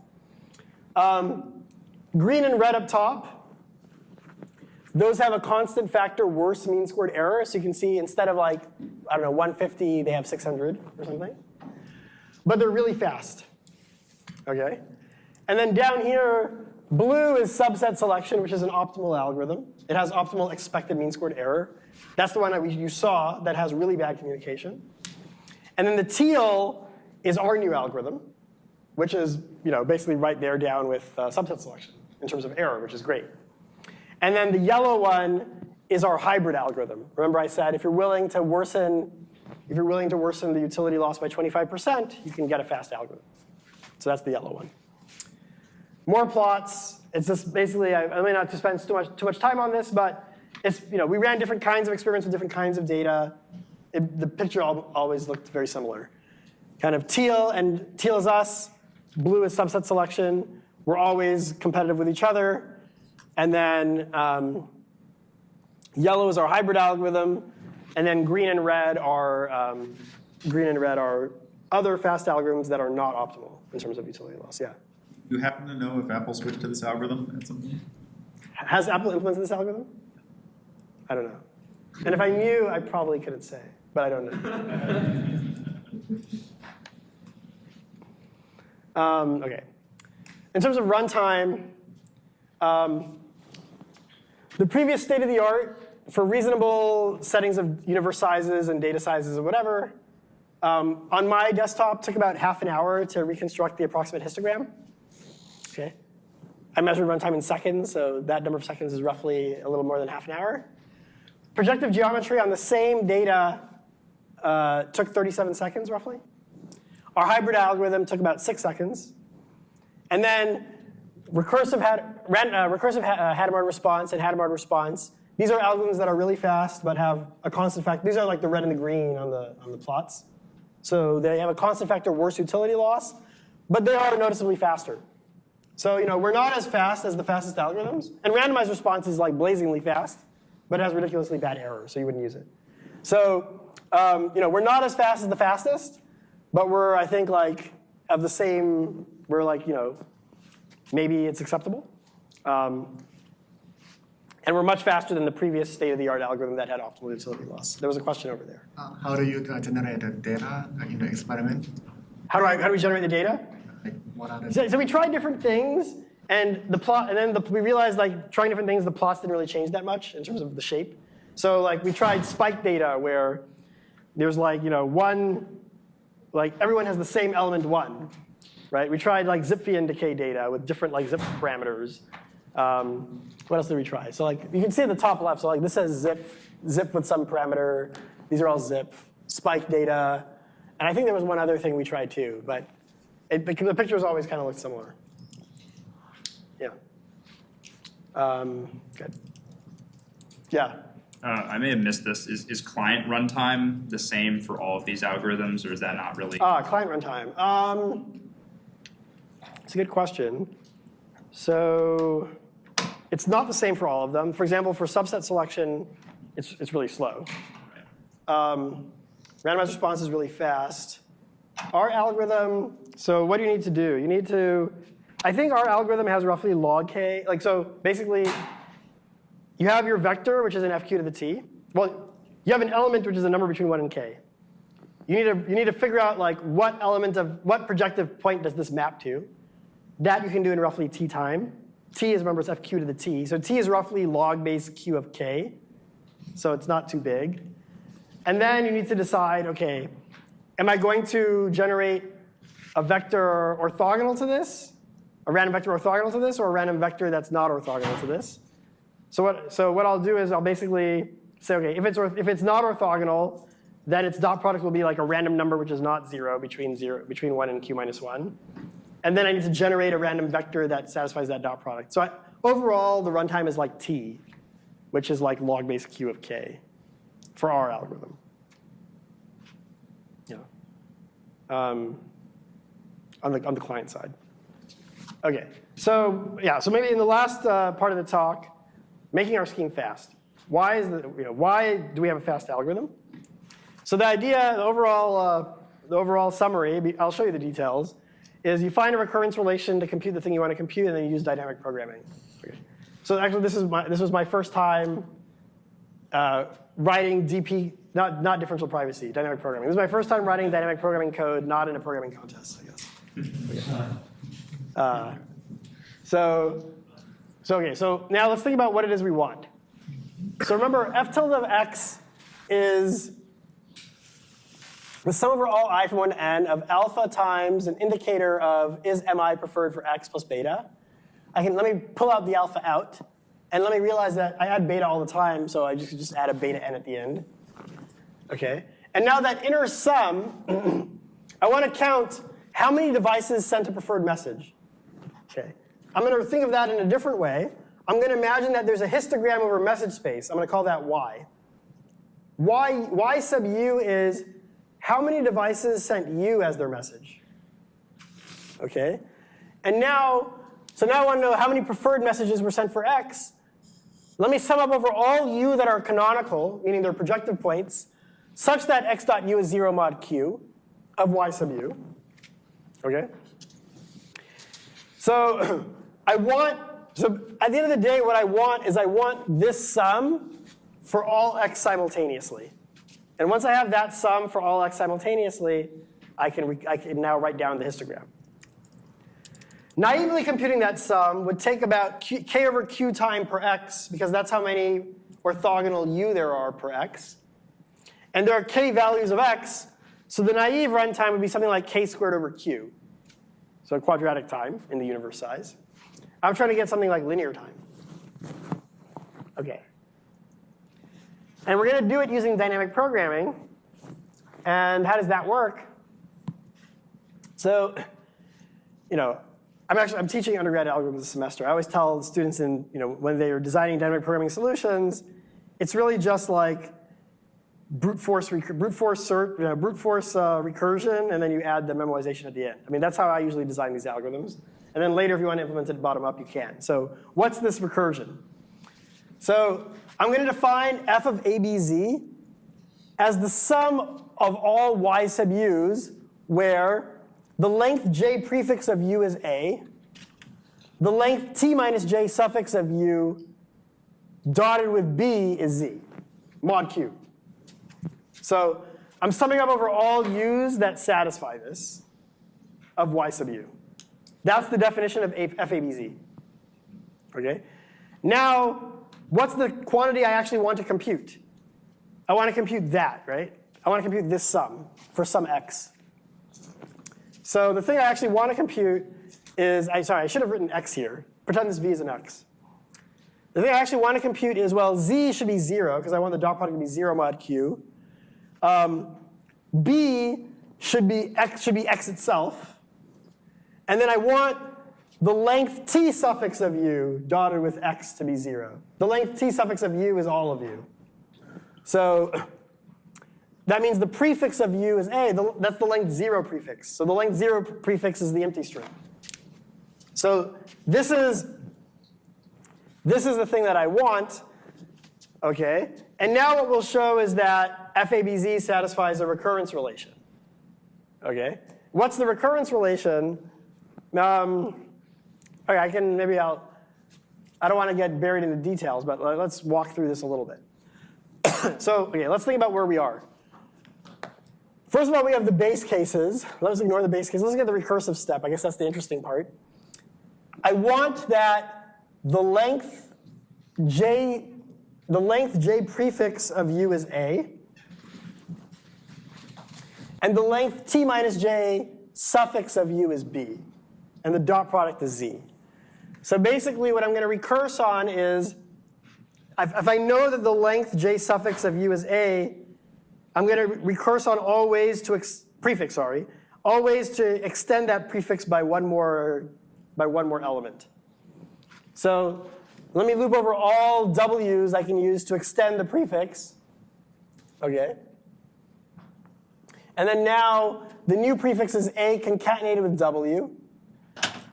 Speaker 1: Um, green and red up top. Those have a constant factor worse mean squared error. So you can see instead of like, I don't know, 150, they have 600 or something. But they're really fast. Okay? And then down here, blue is subset selection, which is an optimal algorithm. It has optimal expected mean squared error. That's the one that we, you saw that has really bad communication. And then the teal is our new algorithm, which is you know, basically right there down with uh, subset selection in terms of error, which is great. And then the yellow one is our hybrid algorithm. Remember I said if you're willing to worsen, if you're willing to worsen the utility loss by 25%, you can get a fast algorithm. So that's the yellow one. More plots. It's just basically, I, I may not to spend too much, too much time on this, but it's, you know, we ran different kinds of experiments with different kinds of data. It, the picture al- always looked very similar. Kind of teal and teal is us, blue is subset selection. We're always competitive with each other. And then um, yellow is our hybrid algorithm. And then green and red are um, green and red are other fast algorithms that are not optimal in terms of utility loss. Yeah.
Speaker 9: Do you happen to know if Apple switched to this algorithm at some point?
Speaker 1: Has Apple implemented this algorithm? I don't know. And if I knew, I probably couldn't say, but I don't know. um, okay. In terms of runtime, um, the previous state of the art for reasonable settings of universe sizes and data sizes or whatever, um, on my desktop took about half an hour to reconstruct the approximate histogram. Okay. I measured runtime in seconds, so that number of seconds is roughly a little more than half an hour. Projective geometry on the same data uh, took 37 seconds, roughly. Our hybrid algorithm took about six seconds. And then recursive, had, ran, uh, recursive uh, Hadamard response and Hadamard response. These are algorithms that are really fast but have a constant factor. These are like the red and the green on the, on the plots. So they have a constant factor worse utility loss, but they are noticeably faster. So you know, we're not as fast as the fastest algorithms. And randomized response is like blazingly fast, but it has ridiculously bad error, so you wouldn't use it. So um, you know, we're not as fast as the fastest, but we're, I think, like of the same, we're like, you know, maybe it's acceptable. Um, and we're much faster than the previous state-of-the-art algorithm that had optimal utility loss. There was a question over there.
Speaker 10: Uh, how do you generate the data in the experiment?
Speaker 1: How do, I, how do we generate the data?
Speaker 10: Like, what are the
Speaker 1: So, so we tried different things, and the plot, and then the, we realized like trying different things, the plots didn't really change that much in terms of the shape. So like we tried spike data where there's like you know one, like everyone has the same element one, right? We tried like Zipfian decay data with different like Zipf parameters. Um, what else did we try? So like you can see at the top left. So like this says Zipf, Zipf with some parameter. These are all Zipf, spike data, and I think there was one other thing we tried too, but it, the, the pictures always kind of look similar. Yeah. Um, good. Yeah.
Speaker 11: Uh, I may have missed this. Is, is client runtime the same for all of these algorithms, or is that not really?
Speaker 1: Ah, client runtime. Um, it's a good question. So it's not the same for all of them. For example, for subset selection, it's, it's really slow. Um, randomized response is really fast. Our algorithm, so what do you need to do? You need to, I think our algorithm has roughly log k. Like, so basically, you have your vector, which is an fq to the t. Well, you have an element, which is a number between 1 and k. You need to, you need to figure out like what element of, what projective point does this map to. That you can do in roughly t time. T is, remember, it's fq to the t. So t is roughly log base q of k. So it's not too big. And then you need to decide, okay, am I going to generate a vector orthogonal to this? A random vector orthogonal to this, or a random vector that's not orthogonal to this? So what, so what I'll do is I'll basically say, okay, if it's, if it's not orthogonal, then its dot product will be like a random number which is not zero between zero between one and q minus one. And then I need to generate a random vector that satisfies that dot product. So I, overall, the runtime is like t, which is like log base q of k for our algorithm. Yeah. Um, on the on the client side. Okay. So yeah. So maybe in the last uh, part of the talk, making our scheme fast. Why is the, you know, why do we have a fast algorithm? So the idea, the overall, uh, the overall summary, I'll show you the details, is you find a recurrence relation to compute the thing you want to compute, and then you use dynamic programming. So actually, this is my this was my first time uh, writing DP, not not differential privacy, dynamic programming. This is my first time writing dynamic programming code, not in a programming contest, I guess. Uh, so, so okay. So now let's think about what it is we want. So remember, f tilde of x is the sum over all i from 1 to n of alpha times an indicator of is mi preferred for x plus beta. I can, let me pull out the alpha out, and let me realize that I add beta all the time, so I just, just add a beta n at the end. Okay, and now that inner sum, I want to count how many devices sent a preferred message. Okay, I'm going to think of that in a different way. I'm going to imagine that there's a histogram over message space. I'm going to call that y. y. Y sub u is how many devices sent you as their message. Okay? And now, so now I want to know how many preferred messages were sent for x. Let me sum up over all u that are canonical, meaning they're projective points, such that x dot u is 0 mod q of y sub u. Okay? So I want, so at the end of the day, what I want is I want this sum for all x simultaneously. And once I have that sum for all x simultaneously, I can, I can now write down the histogram. Naively computing that sum would take about q, k over q time per x, because that's how many orthogonal u there are per x. And there are k values of x, so the naive runtime would be something like k squared over q. So quadratic time in the universe size. I'm trying to get something like linear time. Okay. And we're going to do it using dynamic programming. And how does that work? So, you know, I'm actually I'm teaching undergrad algorithms this semester. I always tell students in you know when they are designing dynamic programming solutions, it's really just like brute force brute force cert, you know, brute force uh, recursion, and then you add the memoization at the end. I mean that's how I usually design these algorithms. And then later, if you want to implement it bottom up, you can. So what's this recursion? So I'm going to define f of abz as the sum of all y sub u's where the length j prefix of u is a, the length t minus j suffix of u dotted with b is z, mod q. So I'm summing up over all u's that satisfy this of y sub u. That's the definition of FABZ. Okay? Now, what's the quantity I actually want to compute? I want to compute that, right? I want to compute this sum for some x. So the thing I actually want to compute is, I, sorry, I should have written x here. Pretend this v is an x. The thing I actually want to compute is, well, z should be 0, because I want the dot product to be 0 mod q. Um, b should be x, should be x itself. And then I want the length t suffix of u dotted with x to be 0. The length t suffix of u is all of u. So that means the prefix of u is a. The, that's the length 0 prefix. So the length 0 prefix is the empty string. So this is, this is the thing that I want. Okay? And now what we'll show is that FABZ satisfies a recurrence relation. Okay? What's the recurrence relation? Um, okay, I can, maybe I'll, I don't want to get buried in the details, but let's walk through this a little bit. so, okay, let's think about where we are. First of all, we have the base cases. Let's ignore the base cases. Let's get the recursive step. I guess that's the interesting part. I want that the length j, the length j prefix of u is a, and the length t minus j suffix of u is b, and the dot product is z. So basically, what I'm going to recurse on is, if, I know that the length j suffix of u is a, I'm going to recurse on all ways to prefix, sorry, all ways to extend that prefix by one more by one more element. So let me loop over all w's I can use to extend the prefix. Okay. And then now the new prefix is a concatenated with w.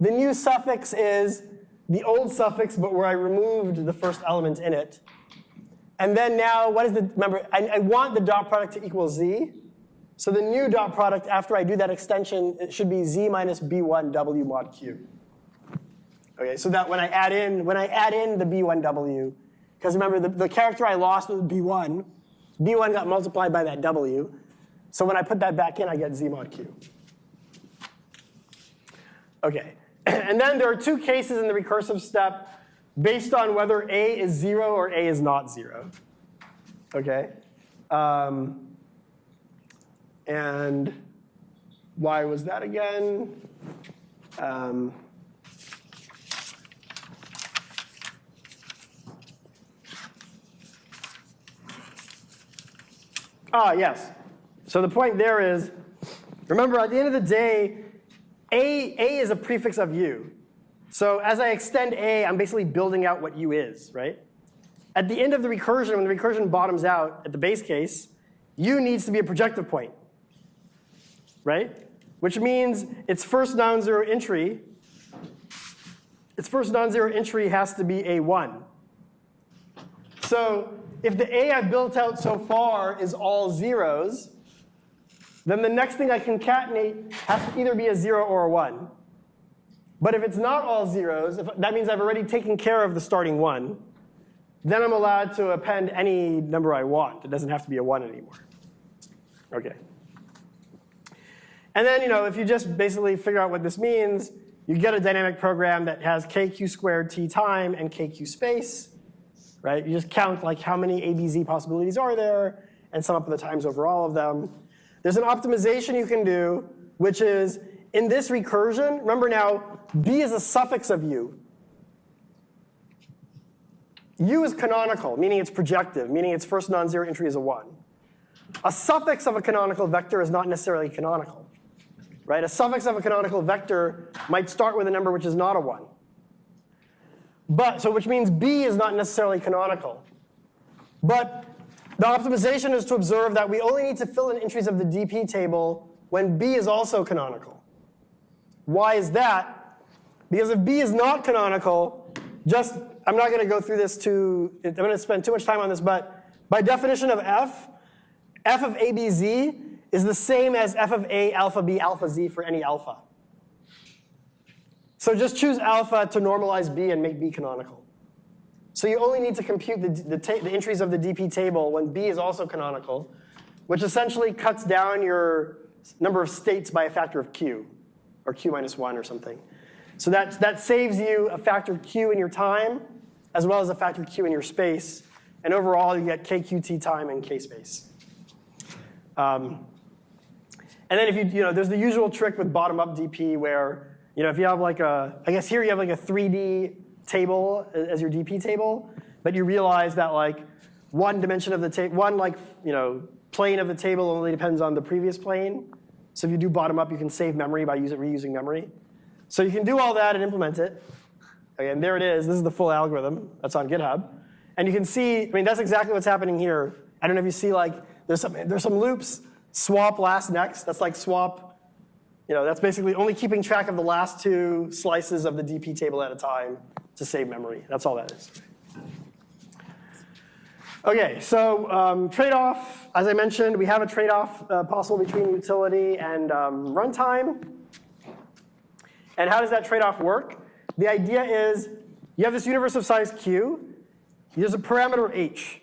Speaker 1: The new suffix is the old suffix, but where I removed the first element in it. And then now, what is the, remember, I, I, want the dot product to equal z. So the new dot product, after I do that extension, it should be z minus b1 w mod q. Okay, so that when I add in, when I add in the b1w, because remember, the, the character I lost was b1, b1 got multiplied by that w. So when I put that back in, I get z mod q. Okay, and then there are two cases in the recursive step based on whether A is 0 or A is not 0. Okay? Um, and why was that again? Um, ah, yes. So the point there is, remember at the end of the day, A, A is a prefix of U. So as I extend A, I'm basically building out what U is, right? At the end of the recursion, when the recursion bottoms out at the base case, U needs to be a projective point, right? Which means its first non-zero entry, its first non-zero entry has to be A1. So if the A I've built out so far is all zeros, then the next thing I concatenate has to either be a zero or a one. But if it's not all zeros, if, that means I've already taken care of the starting one, then I'm allowed to append any number I want. It doesn't have to be a one anymore. Okay. And then, you know, if you just basically figure out what this means, you get a dynamic program that has kq squared t time and kq space, right? You just count like how many ABZ possibilities are there and sum up the times over all of them. There's an optimization you can do, which is in this recursion, remember now, B is a suffix of U. U is canonical, meaning it's projective, meaning its first non-zero entry is a 1. A suffix of a canonical vector is not necessarily canonical. Right? A suffix of a canonical vector might start with a number which is not a 1. But, so which means B is not necessarily canonical. But the optimization is to observe that we only need to fill in entries of the DP table when B is also canonical. Why is that? Because if B is not canonical, just, I'm not going to go through this too, I'm going to spend too much time on this, but by definition of F, F of ABZ is the same as F of A alpha B alpha Z for any alpha. So just choose alpha to normalize B and make B canonical. So you only need to compute the, the, the, entries of the DP table when B is also canonical, which essentially cuts down your number of states by a factor of Q, or Q minus 1 or something. So that, that saves you a factor of Q in your time, as well as a factor of Q in your space. And overall, you get KQT time and K space. Um, and then if you, you know, there's the usual trick with bottom-up DP where, you know, if you have like a, I guess here you have like a 3D table as your DP table, but you realize that like one dimension of the table, one like, you know, plane of the table only depends on the previous plane. So if you do bottom up, you can save memory by using, reusing memory. So you can do all that and implement it. Okay, and there it is. This is the full algorithm. That's on GitHub. And you can see, I mean, that's exactly what's happening here. I don't know if you see like, there's some, there's some loops, swap last next. That's like swap, you know, that's basically only keeping track of the last two slices of the DP table at a time to save memory. That's all that is. Okay, so um, trade-off, as I mentioned, we have a trade-off uh, possible between utility and um, runtime. And how does that trade-off work? The idea is you have this universe of size q. There's a parameter h.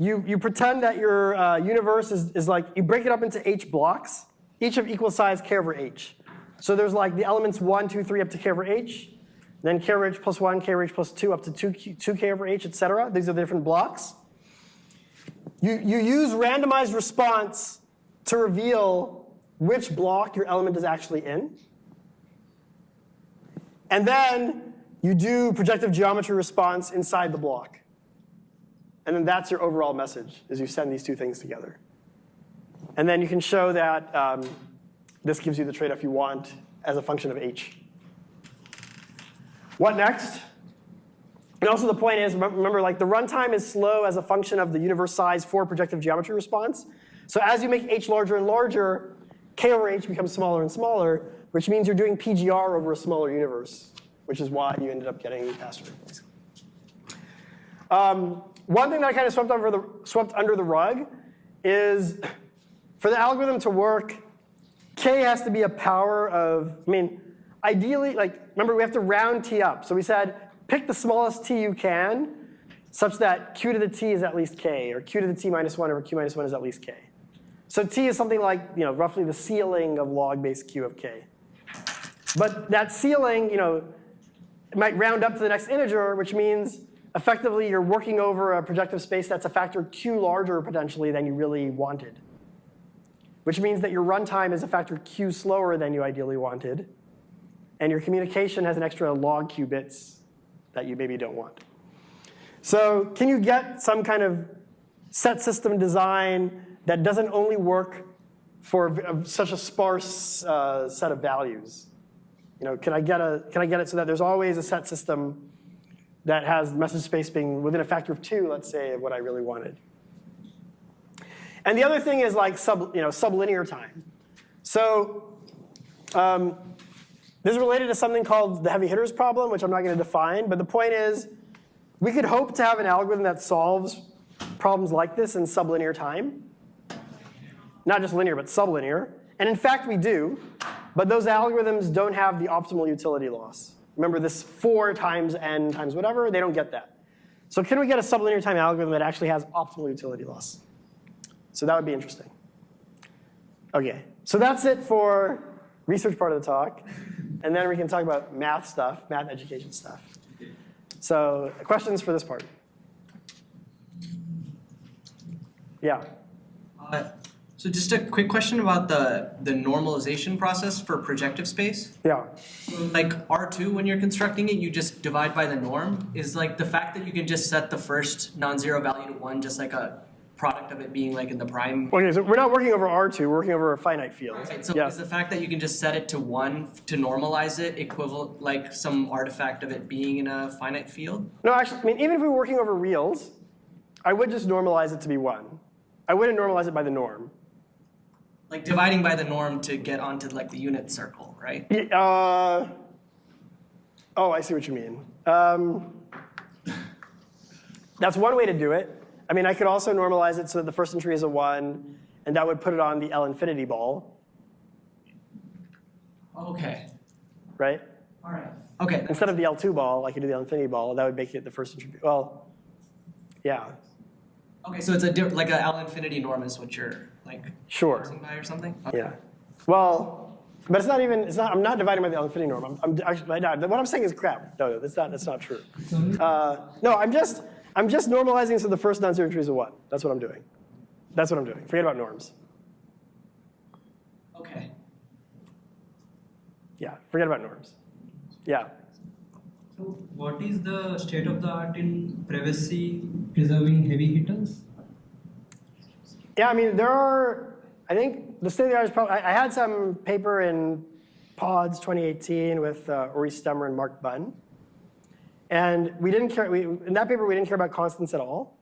Speaker 1: You, you pretend that your uh, universe is, is like, you break it up into h blocks, each of equal size k over h. So there's like the elements 1, 2, 3 up to k over h, then k over h plus 1, k over h plus 2 up to 2, 2k over h, et cetera. These are the different blocks. You, you use randomized response to reveal which block your element is actually in. And then you do projective geometry response inside the block. And then that's your overall message, is you send these two things together. And then you can show that um, this gives you the trade-off you want as a function of h. What next? And also the point is, remember, like the runtime is slow as a function of the universe size for projective geometry response. So as you make h larger and larger, k over h becomes smaller and smaller, which means you're doing PGR over a smaller universe, which is why you ended up getting faster. Um, one thing that I kind of swept, over the, swept under the rug is for the algorithm to work, k has to be a power of, I mean, ideally, like, remember we have to round t up. So we said pick the smallest t you can such that q to the t is at least k, or q to the t minus 1 over q minus 1 is at least k. So t is something like you know, roughly the ceiling of log base q of k. But that ceiling you know, might round up to the next integer, which means effectively you're working over a projective space that's a factor q larger potentially than you really wanted. Which means that your runtime is a factor q slower than you ideally wanted. And your communication has an extra log q bits that you maybe don't want. So can you get some kind of set system design that doesn't only work for such a sparse uh, set of values? You know, can I get a can I get it so that there's always a set system that has message space being within a factor of two, let's say, of what I really wanted. And the other thing is like sub, you know, sublinear time. So um, this is related to something called the heavy hitters problem, which I'm not going to define. But the point is, we could hope to have an algorithm that solves problems like this in sublinear time. Not just linear, but sublinear. And in fact, we do. But those algorithms don't have the optimal utility loss. Remember this 4 times n times whatever, they don't get that. So can we get a sublinear time algorithm that actually has optimal utility loss? So that would be interesting. Okay, so that's it for research part of the talk. And then we can talk about math stuff, math education stuff. So questions for this part? Yeah.
Speaker 6: Uh, so just a quick question about the, the normalization process for projective space.
Speaker 1: Yeah.
Speaker 6: Like R2, when you're constructing it, you just divide by the norm. Is like the fact that you can just set the first non-zero value to one, just like a product of it being like in the prime.
Speaker 1: Okay, so we're not working over R2, we're working over a finite field.
Speaker 6: Right, so
Speaker 1: yeah.
Speaker 6: is the fact that you can just set it to one to normalize it equivalent, like some artifact of it being in a finite field?
Speaker 1: No, actually, I mean, even if we were working over reals, I would just normalize it to be one. I wouldn't normalize it by the norm.
Speaker 6: Like dividing by the norm to get onto like the unit circle, right?
Speaker 1: Yeah, Uh, oh, I see what you mean. Um, that's one way to do it. I mean, I could also normalize it so that the first entry is a 1, and that would put it on the L infinity ball,
Speaker 6: Okay.
Speaker 1: right?
Speaker 6: All right. Okay.
Speaker 1: Instead of the L2 ball, I could do the L infinity ball. That would make it the first entry. Well, yeah,
Speaker 6: Okay, so it's a di- like an L infinity norm is what you're like
Speaker 1: sure.
Speaker 6: by or something?
Speaker 1: Yeah. Well, but it's not even, it's not, I'm not dividing by the L infinity norm. I'm, I'm actually, no, what I'm saying is crap. No, no, that's not, that's not true. Uh, no, I'm just, I'm just normalizing so the first non-zero entry is a one. That's what I'm doing. That's what I'm doing. Forget about norms.
Speaker 6: Okay.
Speaker 1: Yeah, forget about norms. Yeah.
Speaker 12: So what is the state of the art in privacy preserving heavy hitters?
Speaker 1: Yeah, I mean, there are, I think the state of the art is probably, I, I had some paper in PODS 2018 with uh, Uri Stemmer and Mark Bun. And we didn't care, we, in that paper, we didn't care about constants at all.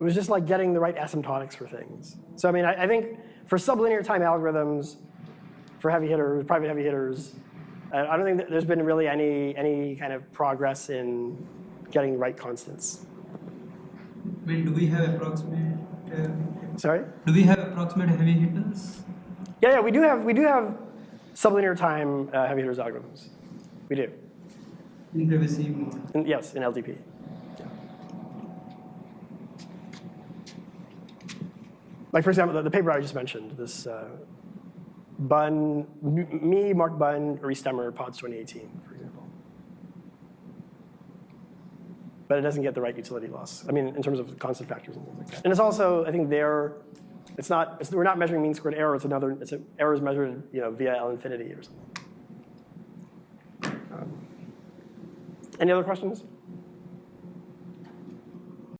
Speaker 1: It was just like getting the right asymptotics for things. So I mean, I, I think for sublinear time algorithms, for heavy hitters, private heavy hitters, uh, I don't think that there's been really any, any kind of progress in getting the right constants.
Speaker 12: I mean, do we have approximate? Uh,
Speaker 1: Sorry?
Speaker 12: do we have approximate heavy hitters?
Speaker 1: Yeah, yeah, we do have, we do have sublinear time uh, heavy hitters algorithms. We do.
Speaker 12: In privacy mode.
Speaker 1: In, yes, in LDP. Like for example, the, the, paper I just mentioned, this uh, Bun, me, Mark Bun, Uri Stemmer, PODS 2018, for example. But it doesn't get the right utility loss. I mean, in terms of constant factors and things like that. And it's also, I think there, it's not, it's, we're not measuring mean squared error. It's another, it's a, error is measured, you know, via L infinity or something. Any other questions?